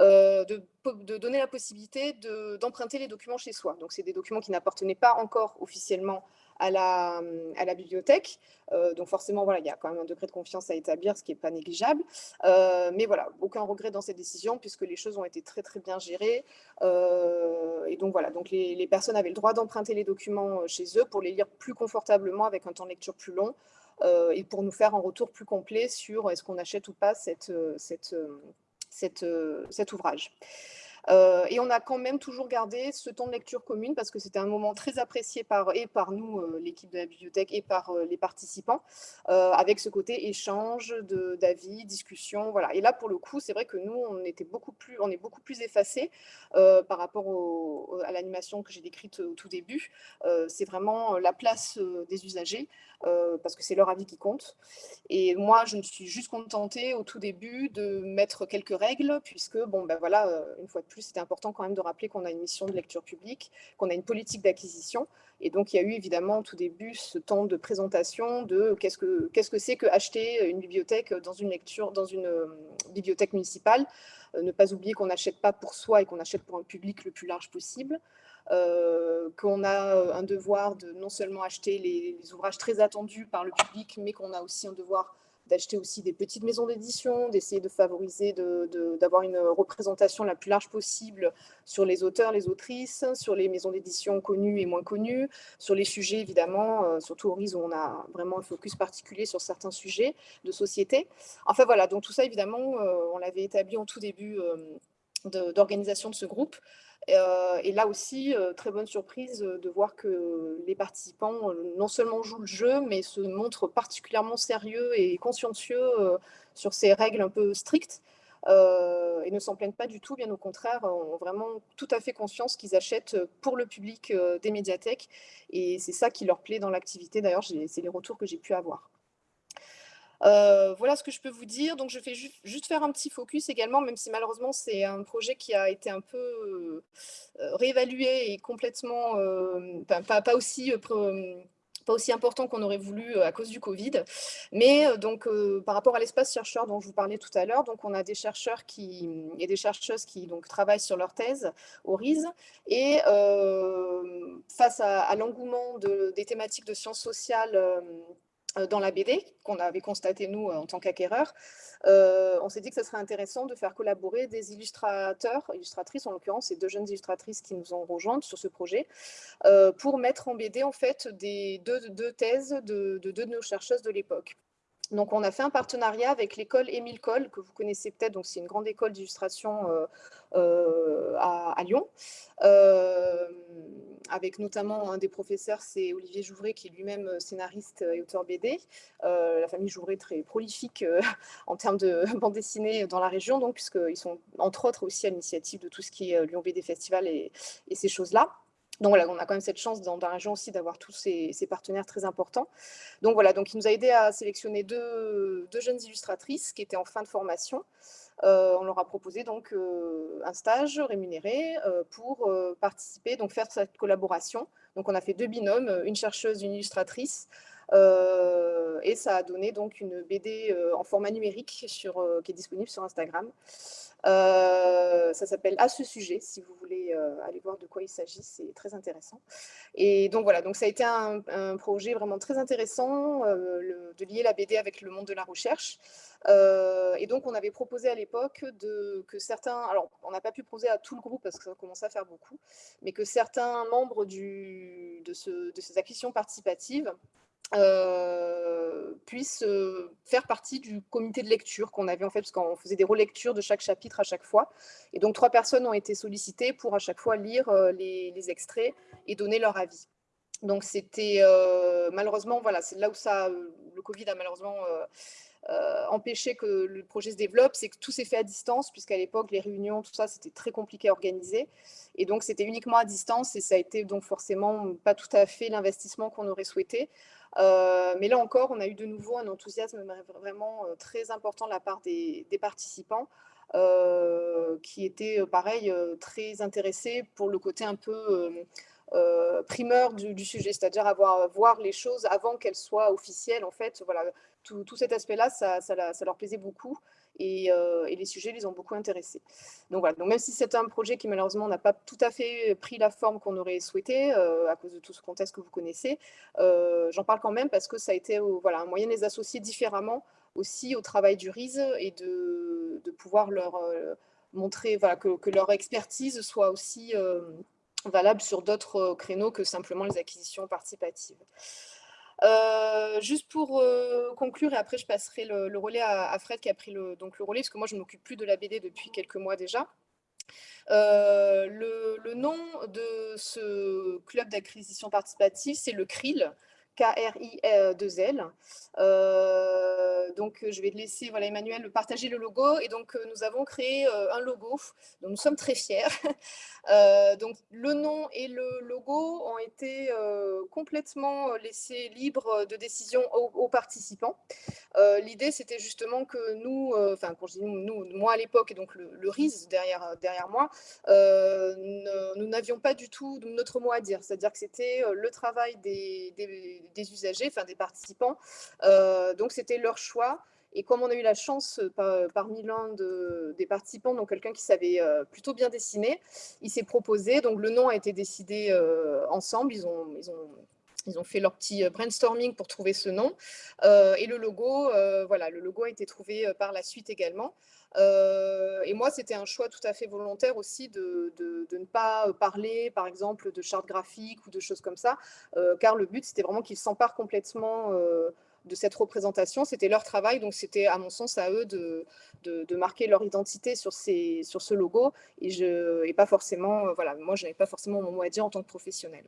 euh, de, de, donner la possibilité d'emprunter les documents chez soi. Donc c'est des documents qui n'appartenaient pas encore officiellement à la, à la bibliothèque. Euh, donc forcément, voilà, il y a quand même un degré de confiance à établir, ce qui n'est pas négligeable. Euh, mais voilà, aucun regret dans cette décision, puisque les choses ont été très très bien gérées. Et donc voilà, donc les, les personnes avaient le droit d'emprunter les documents chez eux pour les lire plus confortablement avec un temps de lecture plus long et pour nous faire un retour plus complet sur est-ce qu'on achète ou pas cette, cette, cet ouvrage. Euh, et on a quand même toujours gardé ce temps de lecture commune parce que c'était un moment très apprécié par, et par nous, euh, l'équipe de la bibliothèque, et par euh, les participants, avec ce côté échange d'avis, discussion. Voilà. Et là, pour le coup, c'est vrai que nous, on, était beaucoup plus, on est beaucoup plus effacés par rapport à l'animation que j'ai décrite au tout début. c'est vraiment la place des usagers. Parce que c'est leur avis qui compte. Et moi, je me suis juste contentée au tout début de mettre quelques règles, puisque, bon, ben voilà, une fois de plus, c'était important quand même de rappeler qu'on a une mission de lecture publique, qu'on a une politique d'acquisition. Et donc, il y a eu évidemment au tout début ce temps de présentation de qu'est-ce que c'est -ce que, que acheter une bibliothèque dans une, lecture, dans une euh, bibliothèque municipale. Euh, ne pas oublier qu'on n'achète pas pour soi et qu'on achète pour un public le plus large possible. Euh, qu'on a un devoir de non seulement acheter les, ouvrages très attendus par le public, mais qu'on a aussi un devoir d'acheter aussi des petites maisons d'édition, d'essayer de favoriser, d'avoir une représentation la plus large possible sur les auteurs, les autrices, sur les maisons d'édition connues et moins connues, sur les sujets évidemment, euh, surtout au où on a vraiment un focus particulier sur certains sujets de société. Enfin voilà, donc tout ça évidemment, euh, on l'avait établi en tout début euh, d'organisation de ce groupe. Euh, et là aussi, euh, très bonne surprise euh, de voir que les participants non seulement jouent le jeu, mais se montrent particulièrement sérieux et consciencieux sur ces règles un peu strictes. et ne s'en plaignent pas du tout, bien au contraire, ont vraiment tout à fait conscience qu'ils achètent pour le public des médiathèques. Et c'est ça qui leur plaît dans l'activité. D'ailleurs, c'est les retours que j'ai pu avoir. Euh, voilà ce que je peux vous dire. Donc, je fais juste faire un petit focus également, même si malheureusement, c'est un projet qui a été un peu euh, réévalué et complètement, euh, pas, aussi pas aussi important qu'on aurait voulu à cause du Covid. Mais donc, par rapport à l'espace chercheur dont je vous parlais tout à l'heure, donc on a des chercheurs qui, et des chercheuses qui donc, travaillent sur leur thèse au RISE. Et face à, l'engouement des thématiques de sciences sociales dans la BD qu'on avait constaté nous en tant qu'acquéreurs, on s'est dit que ce serait intéressant de faire collaborer des illustrateurs, illustratrices en l'occurrence, c'est deux jeunes illustratrices qui nous ont rejointes sur ce projet, pour mettre en BD en fait des deux, thèses de, deux de nos chercheuses de l'époque. Donc, on a fait un partenariat avec l'école Émile Coll, que vous connaissez peut-être, donc c'est une grande école d'illustration à, Lyon, avec notamment un des professeurs, c'est Olivier Jouvray, qui est lui-même euh, scénariste et auteur BD. Euh, la famille Jouvray très prolifique euh, en termes de bande dessinée dans la région, donc puisqu'ils sont entre autres aussi à l'initiative de tout ce qui est Lyon BD Festival et, ces choses-là. Donc voilà, on a quand même cette chance dans, la région aussi d'avoir tous ces, partenaires très importants. Donc voilà, donc il nous a aidé à sélectionner deux, deux jeunes illustratrices qui étaient en fin de formation. Euh, on leur a proposé donc euh, un stage rémunéré euh, pour participer, donc faire cette collaboration. Donc on a fait deux binômes, une chercheuse, une illustratrice, et ça a donné donc une BD en format numérique sur, qui est disponible sur Instagram. ça s'appelle À ce sujet, si vous voulez aller voir de quoi il s'agit, c'est très intéressant. Et donc voilà, donc ça a été un, projet vraiment très intéressant de lier la BD avec le monde de la recherche. Euh, et donc, on avait proposé à l'époque que certains, alors on n'a pas pu proposer à tout le groupe parce que ça commençait à faire beaucoup, mais que certains membres de, de, ces acquisitions participatives euh, puissent euh, faire partie du comité de lecture qu'on avait en fait, parce qu'on faisait des relectures de chaque chapitre à chaque fois. Et donc, trois personnes ont été sollicitées pour à chaque fois lire les, les extraits et donner leur avis. Donc, c'était malheureusement, voilà, c'est là où ça, le Covid a malheureusement euh, empêcher que le projet se développe, c'est que tout s'est fait à distance, puisqu'à l'époque, les réunions, tout ça, c'était très compliqué à organiser. Et donc, c'était uniquement à distance et ça a été donc forcément pas tout à fait l'investissement qu'on aurait souhaité. Euh, mais là encore, on a eu de nouveau un enthousiasme vraiment euh, très important de la part des, participants. qui étaient, pareil, très intéressés pour le côté un peu primeur du, sujet, c'est-à-dire avoir voir les choses avant qu'elles soient officielles. En fait, voilà, tout, cet aspect-là, ça, leur plaisait beaucoup euh, et, les sujets les ont beaucoup intéressés. Donc voilà, donc même si c'est un projet qui malheureusement n'a pas tout à fait pris la forme qu'on aurait souhaité euh, à cause de tout ce contexte que vous connaissez, euh, j'en parle quand même parce que ça a été voilà, un moyen de les associer différemment aussi au travail du RISE et de, pouvoir leur montrer voilà, que, que, leur expertise soit aussi valable sur d'autres créneaux que simplement les acquisitions participatives. Euh, juste pour euh, conclure, et après je passerai le, relais à, Fred qui a pris le, donc le relais, parce que moi je ne m'occupe plus de la BD depuis quelques mois déjà. Euh, le, nom de ce club d'acquisition participative, c'est le CRIL, K-R-I-2-L. Euh, donc, je vais laisser voilà, Emmanuel partager le logo. Et donc, euh, nous avons créé euh, un logo dont nous sommes très fiers. donc, le nom et le logo ont été complètement laissés libres de décision aux, participants. L'idée, c'était justement que nous, enfin, quand je dis nous, moi à l'époque, et donc le, RIS derrière, derrière moi, nous n'avions pas du tout notre mot à dire. C'est-à-dire que c'était le travail des usagers, enfin des participants. Euh, donc c'était leur choix. Et comme on a eu la chance euh, parmi l'un de, des participants, donc quelqu'un qui savait euh, plutôt bien dessiner, il s'est proposé. Donc le nom a été décidé ensemble. Ils ont, ils ont ils ont fait leur petit brainstorming pour trouver ce nom. et le logo, voilà, le logo a été trouvé par la suite également. Euh, et moi, c'était un choix tout à fait volontaire aussi de, ne pas parler, par exemple, de charte graphique ou de choses comme ça, euh, car le but, c'était vraiment qu'ils s'emparent complètement euh, de cette représentation. C'était leur travail, donc c'était, à mon sens, à eux de, de, marquer leur identité sur, ces, sur ce logo. Et, je, et pas forcément, voilà, moi, je n'avais pas forcément mon mot à dire en tant que professionnel.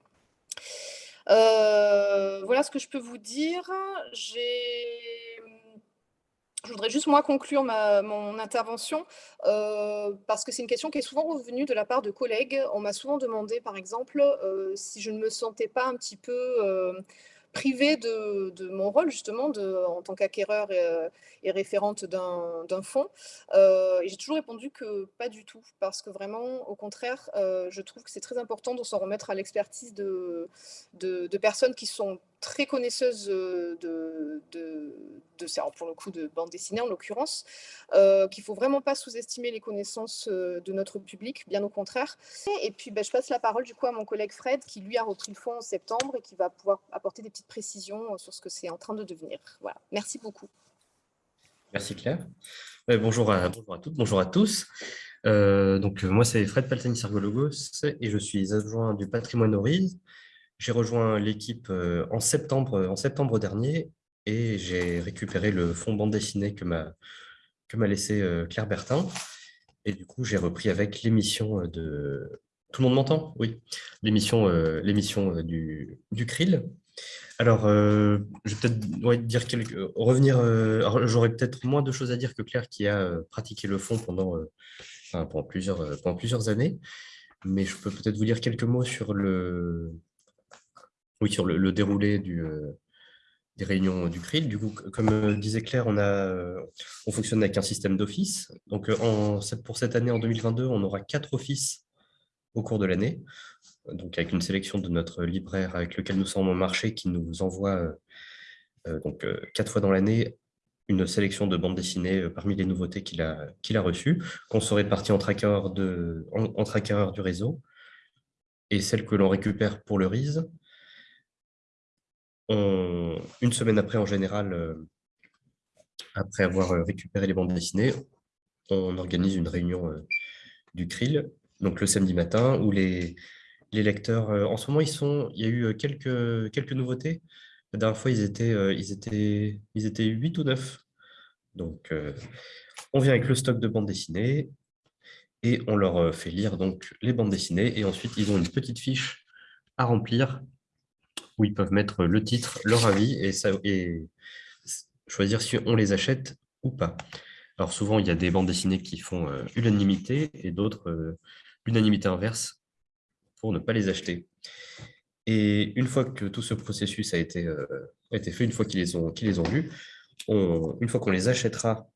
voilà ce que je peux vous dire. J'ai je voudrais juste moi conclure mon intervention euh, parce que c'est une question qui est souvent revenue de la part de collègues. On m'a souvent demandé, par exemple, euh, si je ne me sentais pas un petit peu euh, privée de, mon rôle, justement, de, en tant qu'acquéreur et, référente d'un fonds. et j'ai toujours répondu que pas du tout, parce que vraiment, au contraire, je trouve que c'est très important de s'en remettre à l'expertise de, de, personnes qui sont très connaisseuses de, de pour le coup de bande dessinée en l'occurrence, euh, qu'il faut vraiment pas sous-estimer les connaissances euh, de notre public, bien au contraire. Et puis ben, je passe la parole du coup à mon collègue Fred qui lui a repris le fond en septembre et qui va pouvoir apporter des petites précisions sur ce que c'est en train de devenir. Voilà, merci beaucoup. Merci Claire. bonjour, à, bonjour à toutes, bonjour à tous. donc moi c'est Fred Paltani-Sargologos et je suis adjoint du patrimoine Oriz. J'ai rejoint l'équipe en septembre, en septembre dernier et j'ai récupéré le fonds bande dessinée que m'a laissé euh, Claire Bertin. Et du coup, j'ai repris avec l'émission de... Tout le monde m'entend? Oui. L'émission euh, du, du krill. Alors, euh, je vais peut-être dire quelques... revenir... J'aurais peut-être moins de choses à dire que Claire qui a pratiqué le fond pendant, pendant, plusieurs, pendant plusieurs années. Mais je peux peut-être vous dire quelques mots sur le, oui, sur le déroulé du, des réunions du CRIL. Du coup, comme euh, disait Claire, euh, on fonctionne avec un système d'office. Donc, euh, en, pour cette année, en 2022, on aura quatre offices au cours de l'année, donc avec une sélection de notre libraire avec lequel nous sommes en marché qui nous envoie donc, quatre fois dans l'année une sélection de bandes dessinées parmi les nouveautés qu'il a, reçues, qu'on se répartit de, entre du réseau, et celles que l'on récupère pour le RISE, une semaine après, en général, euh, après avoir euh, récupéré les bandes dessinées, on organise une réunion euh, du CRIL, donc le samedi matin, où les, les lecteurs, en ce moment, ils sont, il y a eu quelques, quelques nouveautés. La dernière fois, ils étaient, ils étaient, ils étaient 8 ou 9. Donc, on vient avec le stock de bandes dessinées et on leur fait lire donc les bandes dessinées. Et ensuite, ils ont une petite fiche à remplir ils peuvent mettre le titre, leur avis et, choisir si on les achète ou pas. Alors souvent, il y a des bandes dessinées qui font euh, unanimité et d'autres euh, l'unanimité inverse pour ne pas les acheter. Et une fois que tout ce processus a été, euh, fait, une fois qu'ils les ont, qu'ils ont vus, une fois qu'on les achètera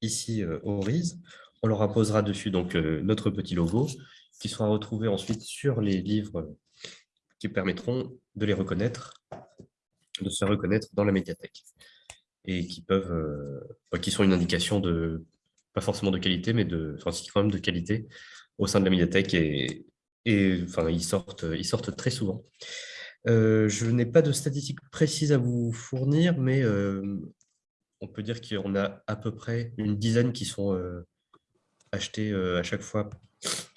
ici au RISE, on leur apposera dessus donc, notre petit logo qui sera retrouvé ensuite sur les livres permettront de les reconnaître, de se reconnaître dans la médiathèque et qui peuvent, euh, qui sont une indication de, pas forcément de qualité, mais de, enfin, quand même de qualité au sein de la médiathèque et, et enfin, ils sortent, ils sortent très souvent. Euh, je n'ai pas de statistiques précises à vous fournir, mais euh, on peut dire qu'on a à peu près une dizaine qui sont achetés à chaque fois,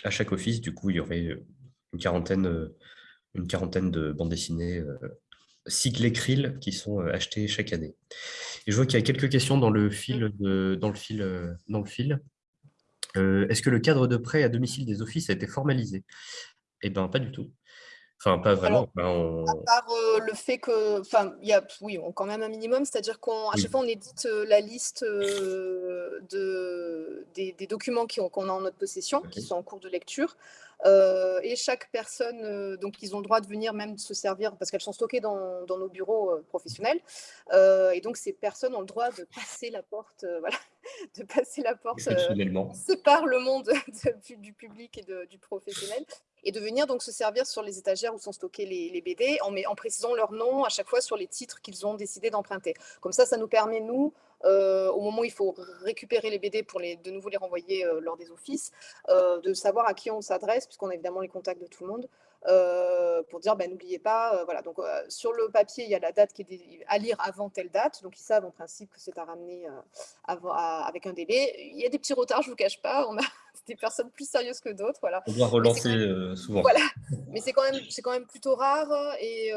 à chaque office. Du coup, il y aurait une quarantaine une quarantaine de bandes dessinées euh, cyclées Krill qui sont euh, achetées chaque année. Et je vois qu'il y a quelques questions dans le fil. dans le fil, euh, dans le fil. Est-ce que le cadre de prêt à domicile des offices a été formalisé? Eh bien, pas du tout. Enfin, pas vraiment. À part le fait que, enfin, il y a, oui, on, quand même un minimum, c'est-à-dire qu'à chaque fois, on édite la liste de, des, documents qu'on a en notre possession, qui sont en cours de lecture. Euh, et chaque personne, euh, donc ils ont le droit de venir même se servir, parce qu'elles sont stockées dans, nos bureaux euh, professionnels, et donc ces personnes ont le droit de passer la porte, voilà, de passer la porte, sépare le monde du public et du professionnel, et de venir donc se servir sur les étagères où sont stockés les, BD, en, en précisant leur nom à chaque fois sur les titres qu'ils ont décidé d'emprunter. Comme ça, ça nous permet, nous, euh, au moment où il faut récupérer les BD pour les, de nouveau les renvoyer euh, lors des offices, euh, de savoir à qui on s'adresse, puisqu'on a évidemment les contacts de tout le monde, pour dire ben, n'oubliez pas, voilà, donc sur le papier, il y a la date qui est à lire avant telle date, donc ils savent en principe que c'est à ramener avec un délai. Il y a des petits retards, je ne vous cache pas, on a des personnes plus sérieuses que d'autres. Voilà. On doit relancer souvent. Voilà, mais c'est quand, même, quand même plutôt rare et,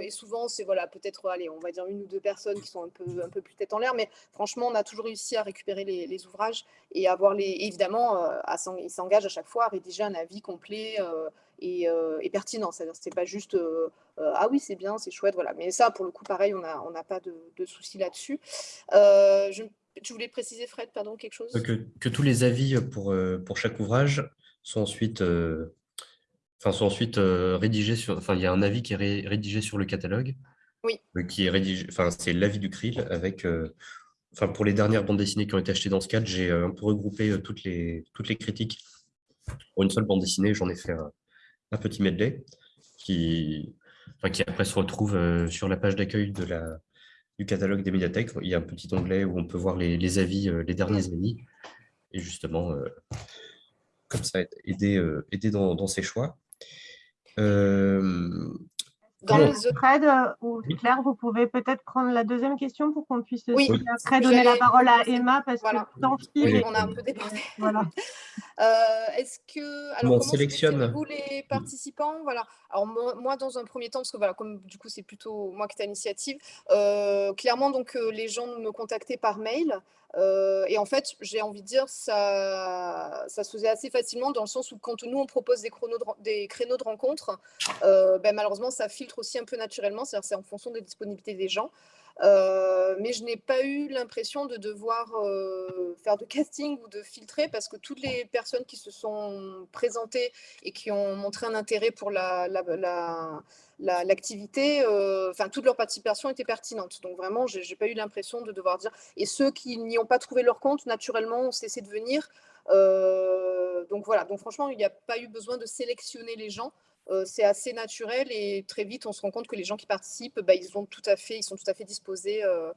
et souvent, c'est voilà, peut-être, allez, on va dire une ou deux personnes qui sont un peu, un peu plus tête en l'air, mais franchement, on a toujours réussi à récupérer les, ouvrages et avoir les, évidemment, euh, ils s'engagent à chaque fois à rédiger un avis complet euh, euh, et, pertinent. C'est-à-dire, c'est pas juste ah oui, c'est bien, c'est chouette, voilà. Mais ça, pour le coup, pareil, on n'a on pas de, de soucis là-dessus. Je, tu voulais préciser, Fred, pardon, quelque chose? Que, tous les avis pour, pour chaque ouvrage sont ensuite, enfin, sont ensuite rédigés sur. Enfin, il y a un avis qui est rédigé sur le catalogue. Oui. Qui est rédigé. Enfin, c'est l'avis du CRIL avec enfin, pour les dernières bandes dessinées qui ont été achetées dans ce cadre, j'ai euh, un peu regroupé euh, toutes les, toutes les critiques pour une seule bande dessinée. J'en ai fait un, petit medley qui, qui après se retrouve euh, sur la page d'accueil de la, du catalogue des médiathèques. Il y a un petit onglet où on peut voir les, avis, les derniers avis, et justement, comme ça, aider, aider dans, dans ses choix. Dans Fred euh, ou Claire, vous pouvez peut-être prendre la deuxième question pour qu'on puisse oui. après donner la parole à Emma parce que tant pis, on a un peu débordé. Voilà. euh, Est-ce que alors comment sélectionne vous les participants? Voilà. Alors moi, dans un premier temps, parce que voilà, comme du coup c'est plutôt moi qui ai l'initiative, euh, clairement donc euh, les gens me contactaient par mail. Euh, et en fait, j'ai envie de dire, ça, ça se faisait assez facilement dans le sens où quand nous, on propose des, créneaux de rencontre, euh, ben, malheureusement, ça filtre aussi un peu naturellement, c'est-à-dire c'est en fonction des disponibilités des gens. Euh, mais je n'ai pas eu l'impression de devoir faire de casting ou de filtrer parce que toutes les personnes qui se sont présentées et qui ont montré un intérêt pour la l'activité, euh, enfin toute leur participation était pertinente. Donc vraiment, j'ai n'ai pas eu l'impression de devoir dire. Et ceux qui n'y ont pas trouvé leur compte, naturellement, ont cessé de venir. Euh, donc voilà, donc franchement, il n'y a pas eu besoin de sélectionner les gens. Euh, c'est assez naturel et très vite on se rend compte que les gens qui participent, bah, ils, tout à fait, ils sont tout à fait disposés à,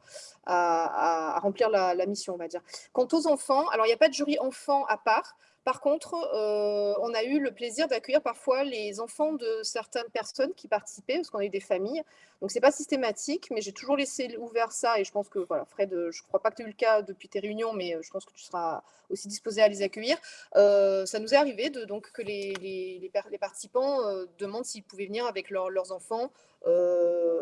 à, remplir la, la, mission, on va dire. Quant aux enfants, alors il n'y a pas de jury enfant à part, par contre, euh, on a eu le plaisir d'accueillir parfois les enfants de certaines personnes qui participaient, parce qu'on a eu des familles. Donc, ce n'est pas systématique, mais j'ai toujours laissé ouvert ça. Et je pense que, voilà, Fred, euh, je ne crois pas que tu as eu le cas depuis tes réunions, mais euh, je pense que tu seras aussi disposé à les accueillir. ça nous est arrivé de, donc, que les, les, participants demandent s'ils pouvaient venir avec leurs enfants,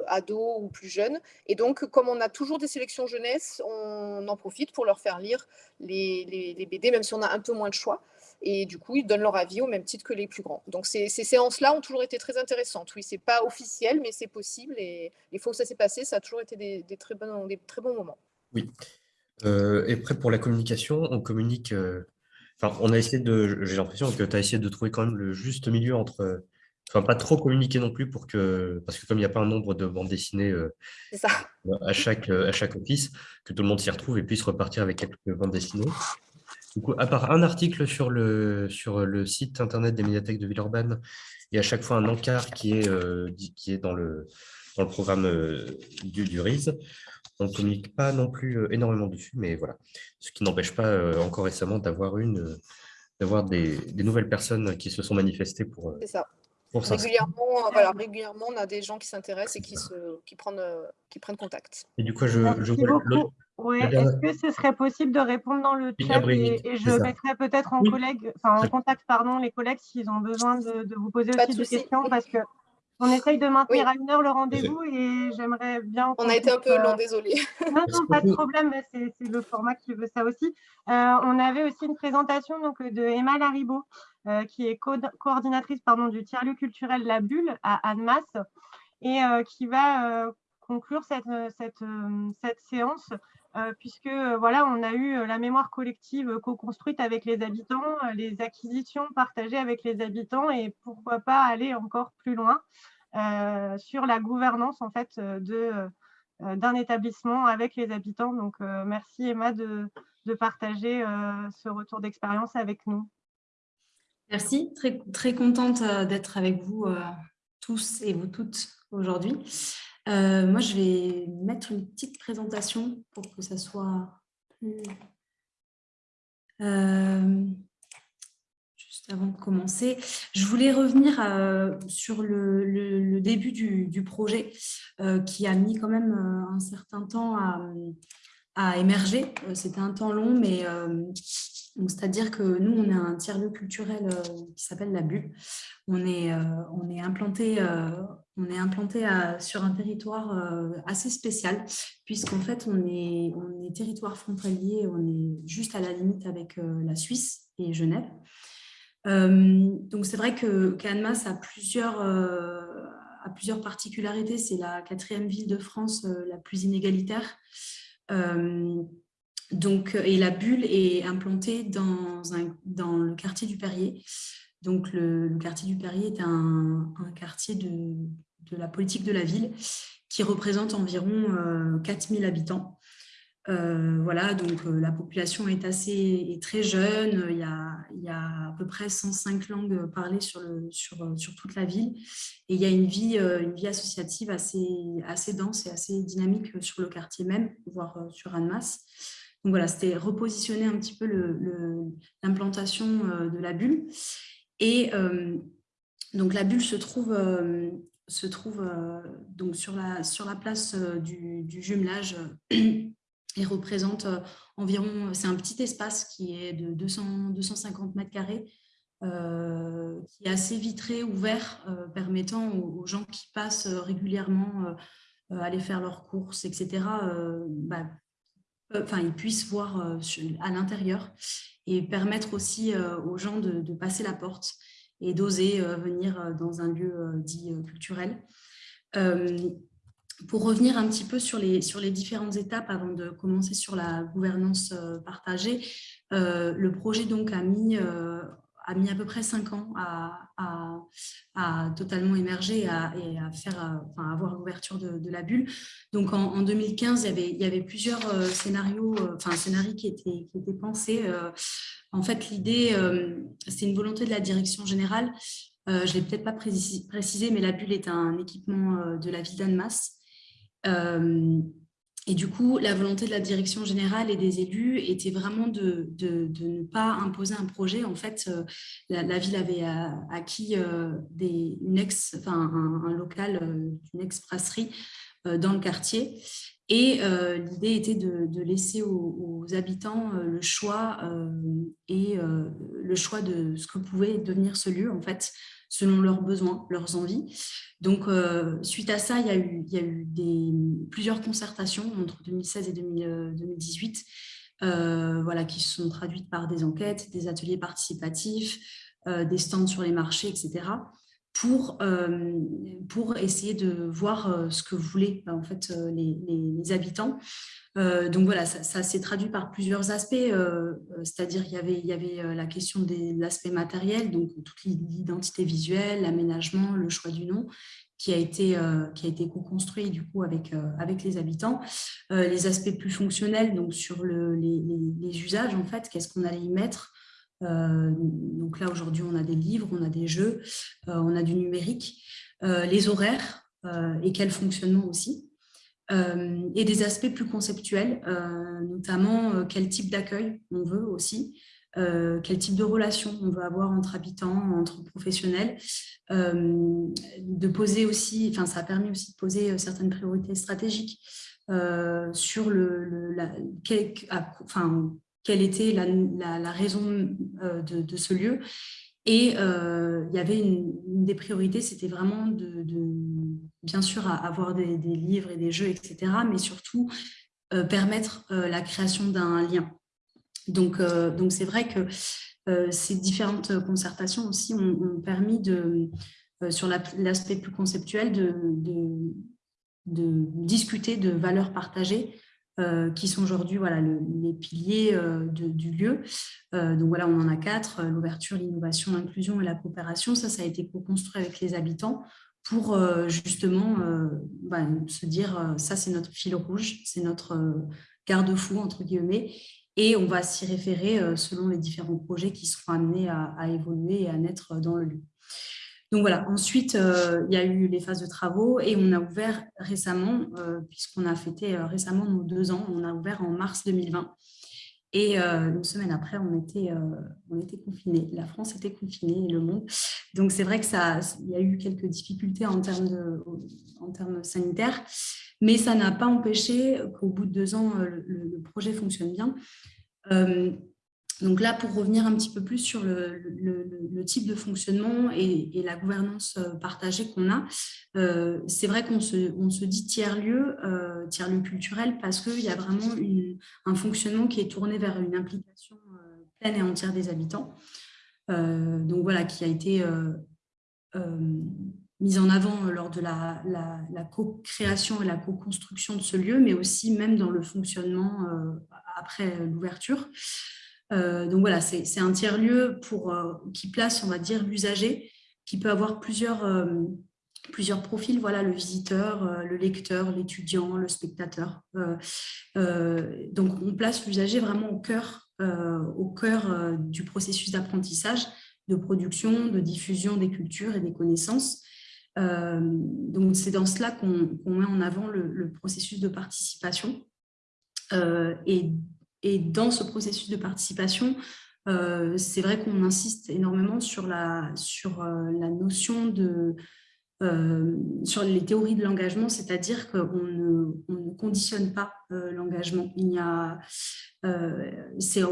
ados ou plus jeunes. Et donc, comme on a toujours des sélections jeunesse, on en profite pour leur faire lire les, les BD, même si on a un peu moins de choix et du coup, ils donnent leur avis au même titre que les plus grands. Donc, ces, séances-là ont toujours été très intéressantes. Oui, c'est pas officiel, mais c'est possible. Et les fois où ça s'est passé, ça a toujours été des, très, bons, des très bons moments. Oui. Euh, et après, pour la communication, on communique. Euh, enfin, on a essayé de. J'ai l'impression que tu as essayé de trouver quand même le juste milieu entre. Enfin, pas trop communiquer non plus pour que. Parce que comme il n'y a pas un nombre de bandes dessinées euh, à, chaque, à chaque office, que tout le monde s'y retrouve et puisse repartir avec quelques bandes dessinées. Du coup, à part un article sur le, sur le site internet des médiathèques de Villeurbanne, il y a à chaque fois un encart qui est, euh, qui est dans, le, dans le programme euh, du, du RIS. On ne communique pas non plus euh, énormément dessus, mais voilà. Ce qui n'empêche pas encore récemment d'avoir une d'avoir des, des, nouvelles personnes qui se sont manifestées pour, ça. Régulièrement, voilà, régulièrement, on a des gens qui s'intéressent et qui, se, qui, prennent, qui prennent contact. Et du coup, je, je oui, est-ce que ce serait possible de répondre dans le chat et, je mettrai peut-être en, collègue, enfin, en contact pardon, les collègues s'ils ont besoin de, vous poser aussi des questions parce que on essaye de maintenir à une heure le rendez-vous et j'aimerais bien. On a été un peu long, euh, désolé. Non, non, pas de problème, c'est le format qui veut ça aussi. Euh, on avait aussi une présentation donc, de Emma Laribo, euh, qui est coordinatrice pardon, du tiers-lieu culturel La Bulle à Annemasse et qui va conclure cette, cette, cette séance euh, puisque euh, voilà, on a eu euh, la mémoire collective co-construite avec les habitants, les acquisitions partagées avec les habitants et pourquoi pas aller encore plus loin sur la gouvernance en fait d'un établissement avec les habitants. Donc, merci Emma de, de partager ce retour d'expérience avec nous. Merci, très, très contente d'être avec vous tous et vous toutes aujourd'hui. Euh, moi, je vais mettre une petite présentation pour que ça soit plus... Euh, juste avant de commencer, je voulais revenir euh, sur le, début du, projet qui a mis quand même un certain temps à, émerger. C'était un temps long, mais c'est-à-dire que nous, on a un tiers-lieu culturel qui s'appelle la Bulle. On est implanté on est implanté sur un territoire euh, assez spécial, puisqu'en fait, on est, on est territoire frontalier, on est juste à la limite avec euh, la Suisse et Genève. Euh, donc, c'est vrai que Canmas a plusieurs, a plusieurs particularités. C'est la quatrième ville de France la plus inégalitaire. donc, et la bulle est implantée dans, un, dans le quartier du Perrier. Donc, le, quartier du Perrier est un, un quartier de, de la politique de la ville, qui représente environ 4000 euh, habitants. Euh, voilà, donc euh, la population est assez est très jeune, il y, a, il y, a, à peu près 105 langues parlées sur, le, sur, sur toute la ville et il y a une vie, une vie associative assez, assez dense et assez dynamique sur le quartier même, voire sur Annemasse. Donc voilà, c'était repositionner un petit peu l'implantation de la bulle. Et donc la bulle se trouve se trouve euh, donc sur la, sur la place euh, du, jumelage et représente euh, environ, c'est un petit espace qui est de 200, 250 mètres carrés, qui est assez vitré, ouvert, permettant aux, gens qui passent régulièrement aller faire leurs courses, etc., bah, enfin, ils puissent voir à l'intérieur et permettre aussi aux gens de passer la porte et d'oser euh, venir euh, dans un lieu euh, dit culturel. pour revenir un petit peu sur les, sur les différentes étapes avant de commencer sur la gouvernance partagée, le projet donc a mis a mis à peu près cinq ans à, totalement émerger et à, faire, enfin, avoir l'ouverture de, la bulle. Donc en, 2015, il y avait, plusieurs scénarios, enfin scénarios qui étaient, qui étaient pensés en fait, l'idée, euh, c'est une volonté de la direction générale. Euh, je ne l'ai peut-être pas précisé, mais la bulle est un équipement euh, de la ville d'Annemasse. Et du coup, la volonté de la direction générale et des élus était vraiment de, ne pas imposer un projet. En fait, la, ville avait acquis une ex, enfin, un, local d'une ex-brasserie dans le quartier. Et euh, l'idée était de, laisser aux, habitants euh, le choix euh, et le choix de ce que pouvait devenir ce lieu, en fait, selon leurs besoins, leurs envies. Donc, suite à ça, il y a eu, plusieurs concertations entre 2016 et 2018, voilà, qui se sont traduites par des enquêtes, des ateliers participatifs, des stands sur les marchés, etc pour, euh, pour essayer de voir euh, ce que voulaient en fait, euh, les, habitants. donc voilà, ça, s'est traduit par plusieurs aspects, c'est-à-dire il y avait, il y avait la question de l'aspect matériel, donc toute l'identité visuelle, l'aménagement, le choix du nom, qui a été, été co-construit du coup avec, avec les habitants. les aspects plus fonctionnels, donc sur le, les, les, usages en fait, qu'est-ce qu'on allait y mettre, donc là, aujourd'hui, on a des livres, on a des jeux, euh, on a du numérique, euh, les horaires et quel fonctionnement aussi. et des aspects plus conceptuels, notamment quel type d'accueil on veut aussi, quel type de relation on veut avoir entre habitants, entre professionnels, de poser aussi, enfin ça a permis aussi de poser certaines priorités stratégiques sur le, la, enfin, quelle était la, raison euh, de, ce lieu. Et euh, il y avait une, des priorités, c'était vraiment de, bien sûr, avoir des, livres et des jeux, etc., mais surtout euh, permettre la création d'un lien. Donc, donc c'est vrai que ces différentes concertations aussi ont, permis de, sur l'aspect plus conceptuel de, de, discuter de valeurs partagées euh, qui sont aujourd'hui voilà, les piliers euh, du lieu. Euh, donc voilà, on en a quatre, l'ouverture, l'innovation, l'inclusion et la coopération. Ça, ça a été co-construit avec les habitants pour justement bah, se dire, ça c'est notre fil rouge, c'est notre garde-fou, entre guillemets, et on va s'y référer selon les différents projets qui seront amenés à, à évoluer et à naître dans le lieu. Donc voilà, ensuite, euh, il y a eu les phases de travaux et on a ouvert récemment, euh, puisqu'on a fêté euh, récemment nos deux ans, on a ouvert en mars 2020. Et une semaine après, on était, on confinés. La France était confinée et le monde. Donc c'est vrai que ça, il y a eu quelques difficultés en termes, sanitaires, mais ça n'a pas empêché qu'au bout de deux ans, le projet fonctionne bien. Donc là, pour revenir un petit peu plus sur le, type de fonctionnement et, la gouvernance euh, partagée qu'on a, euh, c'est vrai qu'on se, dit tiers-lieu, euh, tiers-lieu culturel, parce qu'il y a vraiment un fonctionnement qui est tourné vers une implication pleine et entière des habitants. donc voilà, qui a été mise en avant lors de la, la co-création et la co-construction de ce lieu, mais aussi même dans le fonctionnement après l'ouverture. Euh, donc voilà, c'est un tiers-lieu euh, qui place, on va dire, l'usager, qui peut avoir plusieurs, euh, plusieurs profils, voilà, le visiteur, le lecteur, l'étudiant, le spectateur. donc, on place l'usager vraiment au cœur, au cœur du processus d'apprentissage, de production, de diffusion des cultures et des connaissances. donc, c'est dans cela qu'on met en avant le, processus de participation. et, et, dans ce processus de participation, c'est vrai qu'on insiste énormément sur la, sur, la notion de euh, sur les théories de l'engagement, c'est-à-dire qu'on ne, ne, conditionne pas euh, l'engagement. Il y a, euh, c'est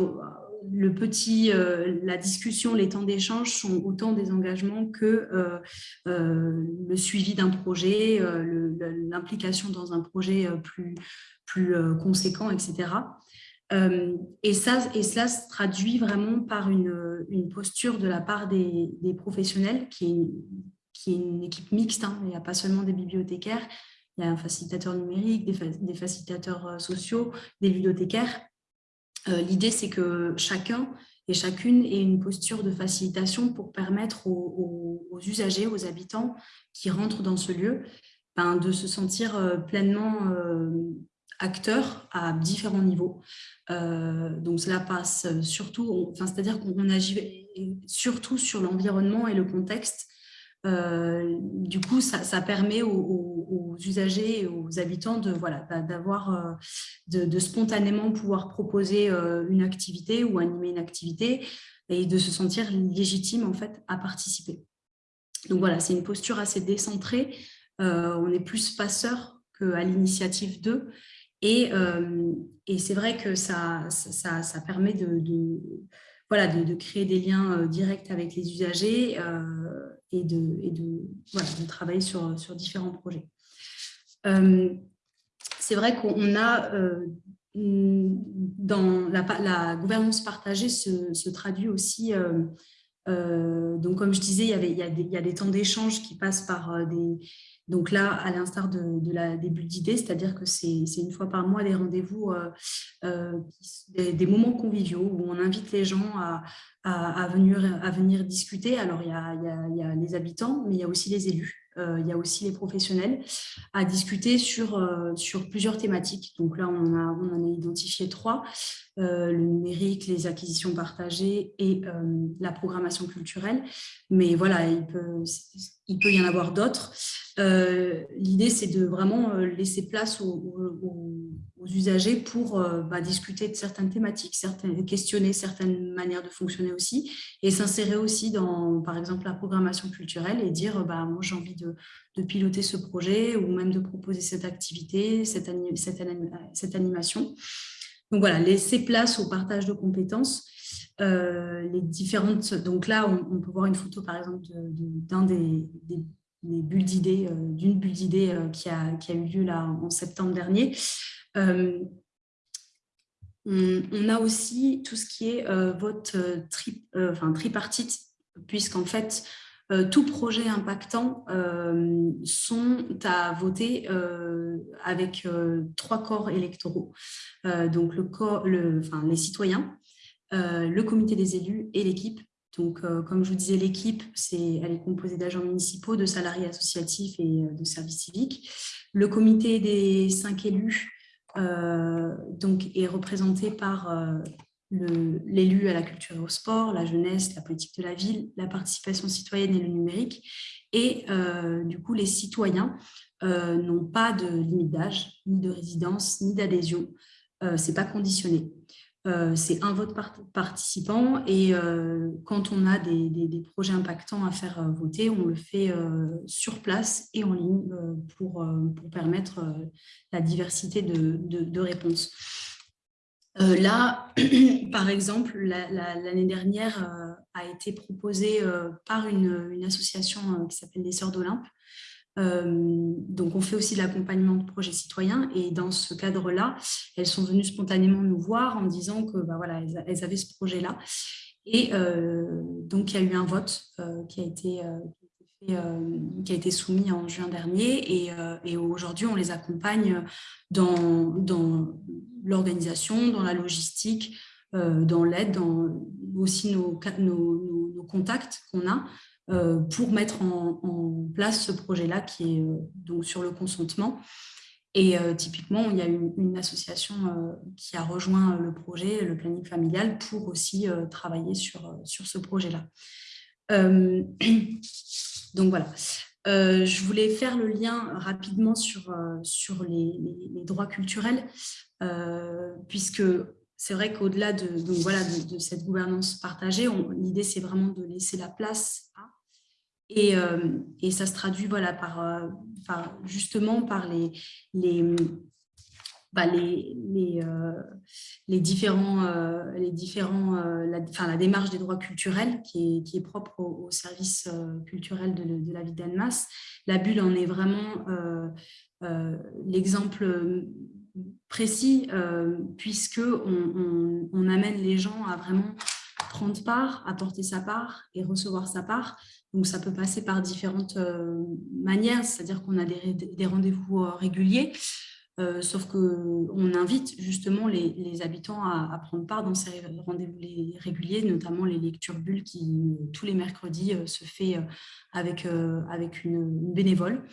le petit, la discussion, les temps d'échange sont autant des engagements que le suivi d'un projet, l'implication dans un projet plus, plus conséquent, etc. et, ça, et cela se traduit vraiment par une, une posture de la part des, professionnels qui est une équipe mixte. Hein. Il n'y a pas seulement des bibliothécaires, il y a un facilitateur numérique, des, facilitateurs euh, sociaux, des ludothécaires. Euh, l'idée, c'est que chacun et chacune ait une posture de facilitation pour permettre aux, usagers, aux habitants qui rentrent dans ce lieu, ben, de se sentir euh, pleinement acteurs à différents niveaux. donc cela passe surtout, enfin, c'est-à-dire qu'on agit surtout sur l'environnement et le contexte euh, du coup, ça, permet aux, usagers et aux habitants de voilà d'avoir euh, de, spontanément pouvoir proposer euh, une activité ou animer une activité et de se sentir légitime en fait à participer. Donc voilà, c'est une posture assez décentrée. on est plus passeur qu'à l'initiative d'eux. Et, et c'est vrai que ça, ça, ça permet de, voilà, de, créer des liens directs avec les usagers et de, et de, voilà, de travailler sur, sur différents projets. Euh, c'est vrai qu'on a, euh, dans la, gouvernance partagée se, se traduit aussi, euh, donc comme je disais, il y, avait, il, y a des, il y a des temps d'échange qui passent par des, donc là, à l'instar de, de, la début d'idée, c'est-à-dire que c'est une fois par mois des rendez-vous, des, des, moments conviviaux où on invite les gens à, venir, discuter. Alors, il y, a, les habitants, mais il y a aussi les élus, euh, il y a aussi les professionnels, à discuter sur, euh, plusieurs thématiques. Donc là, on a, en a identifié trois, euh, le numérique, les acquisitions partagées et la programmation culturelle. Mais voilà, il peut, il peut y en avoir d'autres. L'idée, c'est de vraiment laisser place aux, usagers pour bah, discuter de certaines thématiques, questionner certaines manières de fonctionner aussi, et s'insérer aussi dans, par exemple, la programmation culturelle et dire, bah, moi j'ai envie de, piloter ce projet ou même de proposer cette activité, cette, animation. Donc voilà, laisser place au partage de compétences, euh, les différentes. Donc là, on, peut voir une photo, par exemple, d'un des, bulles d'idées, euh, d'une bulle d'idées euh, qui, a, eu lieu en septembre dernier. On, a aussi tout ce qui est euh, vote euh, tri, euh, tripartite, puisqu'en fait, tout projet impactant sont à voter avec trois corps électoraux. donc, le corps, les citoyens, le comité des élus et l'équipe. Donc, comme je vous disais, l'équipe, elle est composée d'agents municipaux, de salariés associatifs et de services civiques. Le comité des cinq élus, euh, donc, est représenté par euh, l'élu à la culture et au sport, la jeunesse, la politique de la ville, la participation citoyenne et le numérique. Et euh, du coup, les citoyens n'ont pas de limite d'âge, ni de résidence, ni d'adhésion. Ce n'est pas conditionné. Euh, c'est un vote participant et euh, quand on a des, projets impactants à faire euh, voter, on le fait sur place et en ligne pour, permettre la diversité de, réponses. là, par exemple, l'année dernière a été proposée par une, association qui s'appelle les Sœurs d'Olympe, donc, on fait aussi de l'accompagnement de projets citoyens et dans ce cadre-là, elles sont venues spontanément nous voir en disant que bah, voilà, elles, avaient ce projet-là. Et euh, donc, il y a eu un vote euh, qui, a été, soumis en juin dernier et, et aujourd'hui, on les accompagne dans, l'organisation, dans la logistique, dans l'aide, dans aussi nos contacts qu'on a pour mettre en, place ce projet-là qui est donc sur le consentement. Et typiquement, il y a une, association qui a rejoint le projet, le planning familial, pour aussi travailler sur, sur ce projet-là. donc voilà. je voulais faire le lien rapidement sur, sur les, droits culturels, puisque c'est vrai qu'au-delà de, voilà, de, cette gouvernance partagée, l'idée, c'est vraiment de laisser la place à. Et, euh, et ça se traduit voilà, par, euh, justement par les, les, bah, les, les, euh, les, différents, les différents la, la démarche des droits culturels qui est, qui est propre au, service culturel de, la vie d'Annemasse. La bulle en est vraiment l'exemple précis, puisque on, amène les gens à vraiment prendre part, apporter sa part et recevoir sa part. Donc, ça peut passer par différentes euh, manières, c'est-à-dire qu'on a des, rendez-vous euh, sauf qu'on invite justement les, habitants à, prendre part dans ces rendez-vous réguliers, notamment les lectures bulles qui, tous les mercredis, se fait avec, avec une bénévole.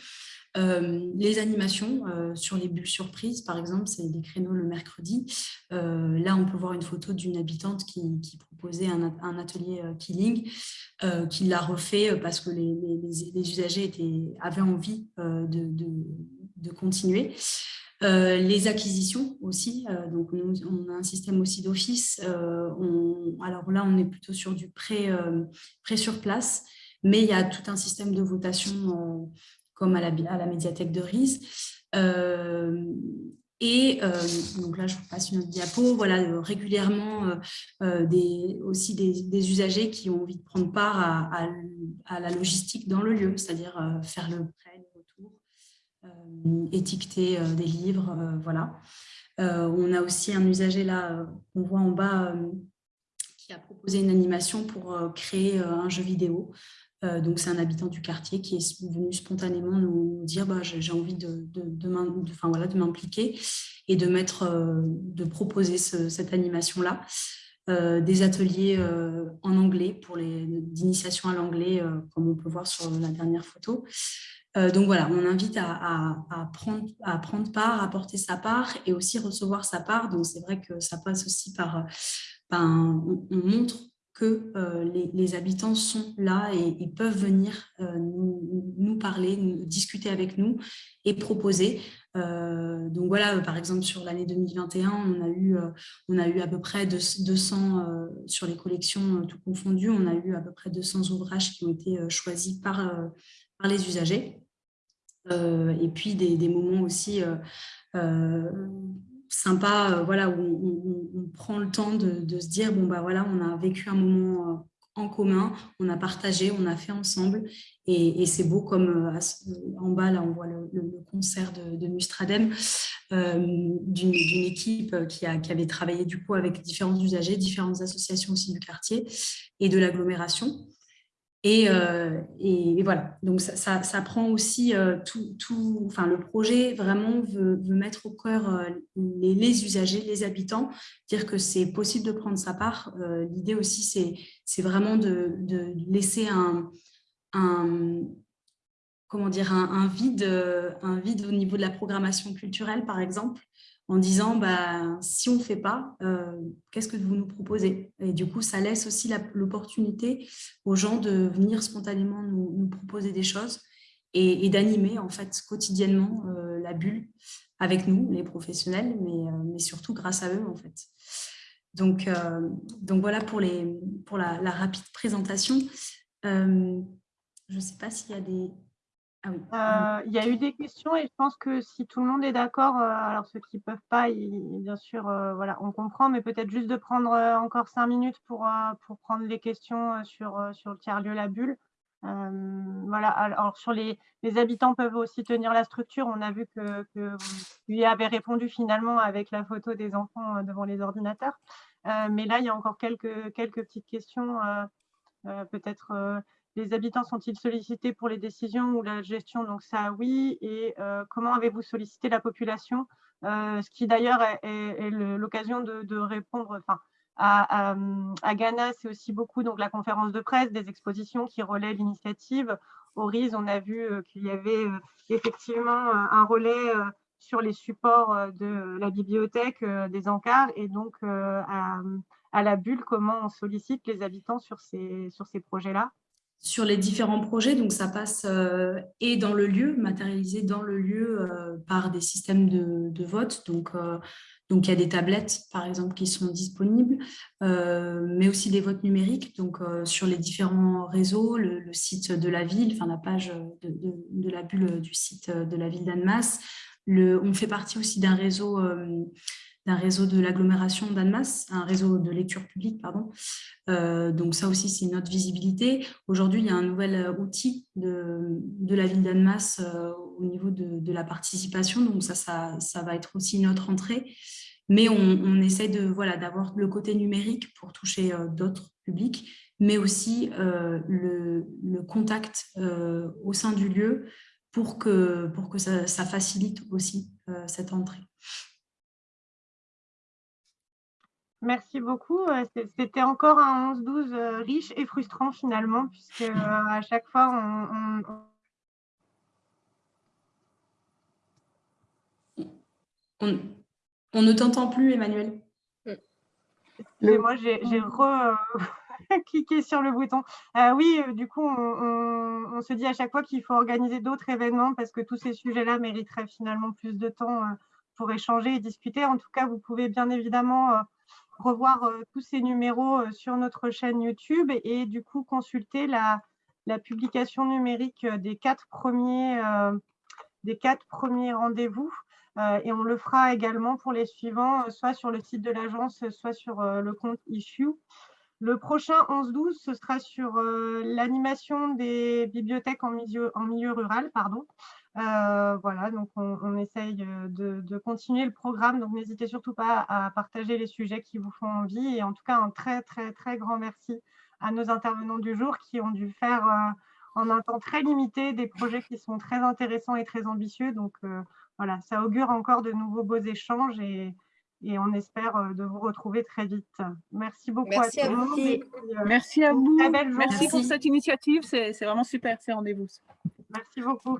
Euh, les animations euh, sur les bulles surprises, par exemple, c'est des créneaux le mercredi. Euh, là, on peut voir une photo d'une habitante qui, proposait un, atelier killing, qui l'a refait parce que les, usagers étaient, avaient envie de, continuer. Les acquisitions aussi, donc on a un système aussi d'office. alors là, on est plutôt sur du prêt, sur place, mais il y a tout un système de votation comme à la, médiathèque de. Euh, et euh, donc là, je vous passe une autre diapo. Voilà, euh, régulièrement, des, aussi des, usagers qui ont envie de prendre part à, la logistique dans le lieu, c'est-à-dire faire le prêt, étiqueter des livres, voilà. on a aussi un usager là, qu'on voit en bas, qui a proposé une animation pour créer un jeu vidéo. Euh, donc, c'est un habitant du quartier qui est venu spontanément nous dire bah, j'ai envie de, de, voilà, m'impliquer et de, mettre, euh, de proposer cette animation-là. Euh, des ateliers en anglais pour les d'initiation à l'anglais, comme on peut voir sur la dernière photo. Donc voilà, on invite à, prendre, part, à porter sa part et aussi recevoir sa part. Donc c'est vrai que ça passe aussi par, ben, on montre que euh, les, habitants sont là et, peuvent venir euh, nous, parler, discuter avec nous et proposer. Euh, donc voilà, par exemple, sur l'année 2021, on a, eu, on a eu à peu près 200, sur les collections tout confondues, on a eu à peu près 200 ouvrages qui ont été choisis par, par les usagers. et puis des, moments aussi sympa, euh, voilà, où on, prend le temps de, se dire, bon, bah voilà, on a vécu un moment euh, en commun, on a partagé, on a fait ensemble, et, c'est beau comme euh, en bas, là, on voit le, concert de, de d'une équipe qui, a, qui, avait travaillé du coup avec différents usagers, différentes associations aussi du quartier et de l'agglomération. Euh, et, et, voilà, donc ça, ça, prend aussi euh, tout, tout, enfin le projet vraiment veut, mettre au cœur euh, les, les, usagers, les habitants, dire que c'est possible de prendre sa part. L'idée aussi, c'est vraiment de, de, laisser un, un comment dire, un, un, vide, au niveau de la programmation culturelle, par exemple, en disant bah, si on ne fait pas, euh, qu'est-ce que vous nous proposez? Et du coup, ça laisse aussi l'opportunité aux gens de venir spontanément nous, proposer des choses et, d'animer en fait quotidiennement euh, la bulle avec nous, les professionnels, mais, euh, surtout grâce à eux en fait. Donc, donc voilà pour, la rapide présentation. je ne sais pas s'il y a des, ah euh, il y a eu des questions et je pense que si tout le monde est d'accord, euh, alors ceux qui ne peuvent pas, bien sûr, euh, voilà, on comprend, mais peut-être juste de prendre encore cinq minutes pour, pour prendre les questions sur, sur le tiers-lieu La Bulle. voilà, alors sur les, les, habitants peuvent aussi tenir la structure. On a vu que, que vous lui avez répondu finalement avec la photo des enfants devant les ordinateurs. mais là, il y a encore quelques, quelques petites questions, peut-être les habitants sont-ils sollicités pour les décisions ou la gestion? Donc ça, oui. Et euh, comment avez-vous sollicité la population? Euh, Ce qui d'ailleurs est, l'occasion de, répondre, à, Ghana, c'est aussi beaucoup donc, la conférence de presse, des expositions qui relaient l'initiative. Au RIS, on a vu qu'il y avait effectivement un relais sur les supports de la bibliothèque, des encarts, et donc à, la bulle, comment on sollicite les habitants sur ces, sur ces projets-là? Sur les différents projets, donc ça passe euh, et dans le lieu, matérialisé dans le lieu euh, par des systèmes de, de vote. Donc, euh, donc, il y a des tablettes, par exemple, qui sont disponibles, mais aussi des votes numériques. Donc, sur les différents réseaux, le, site de la ville, enfin la page de, la bulle du site de la ville d'Annemasse. On fait partie aussi d'un réseau d'un réseau de l'agglomération d'Annemasse, un réseau de lecture publique, pardon. Euh, donc ça aussi, c'est notre visibilité. Aujourd'hui, il y a un nouvel euh, outil de, de la ville d'Annemasse euh, au niveau de, la participation, donc ça, ça, ça, va être aussi notre entrée. Mais on, essaie voilà d'avoir le côté numérique pour toucher d'autres publics, mais aussi le, contact au sein du lieu pour que, pour que ça facilite aussi cette entrée. Merci beaucoup. Euh, c'était encore un 11-12 euh, riche et frustrant finalement, puisque euh, à chaque fois, on, on... ne t'entend plus, Emmanuel. Moi, j'ai cliqué sur le bouton. oui, du coup, on, se dit à chaque fois qu'il faut organiser d'autres événements parce que tous ces sujets-là mériteraient finalement plus de temps pour échanger et discuter. En tout cas, vous pouvez bien évidemment revoir euh, tous ces numéros euh, sur notre chaîne YouTube et, du coup consulter la, publication numérique euh, des quatre premiers, premiers rendez-vous. et on le fera également pour les suivants, soit sur le site de l'agence, soit sur le compte Issue. Le prochain 11-12, ce sera sur l'animation des bibliothèques en milieu, en milieu rural. Pardon. Euh, voilà, donc on, essaye euh, de, continuer le programme, donc n'hésitez surtout pas à partager les sujets qui vous font envie. Et en tout cas, un très, très, très grand merci à nos intervenants du jour qui ont dû faire euh, en un temps très limité des projets qui sont très intéressants et très ambitieux. Donc voilà, ça augure encore de nouveaux beaux échanges et, on espère de vous retrouver très vite. Merci beaucoup merci à, vous. merci à vous. Merci pour cette initiative, c'est vraiment super ces rendez-vous. Merci beaucoup.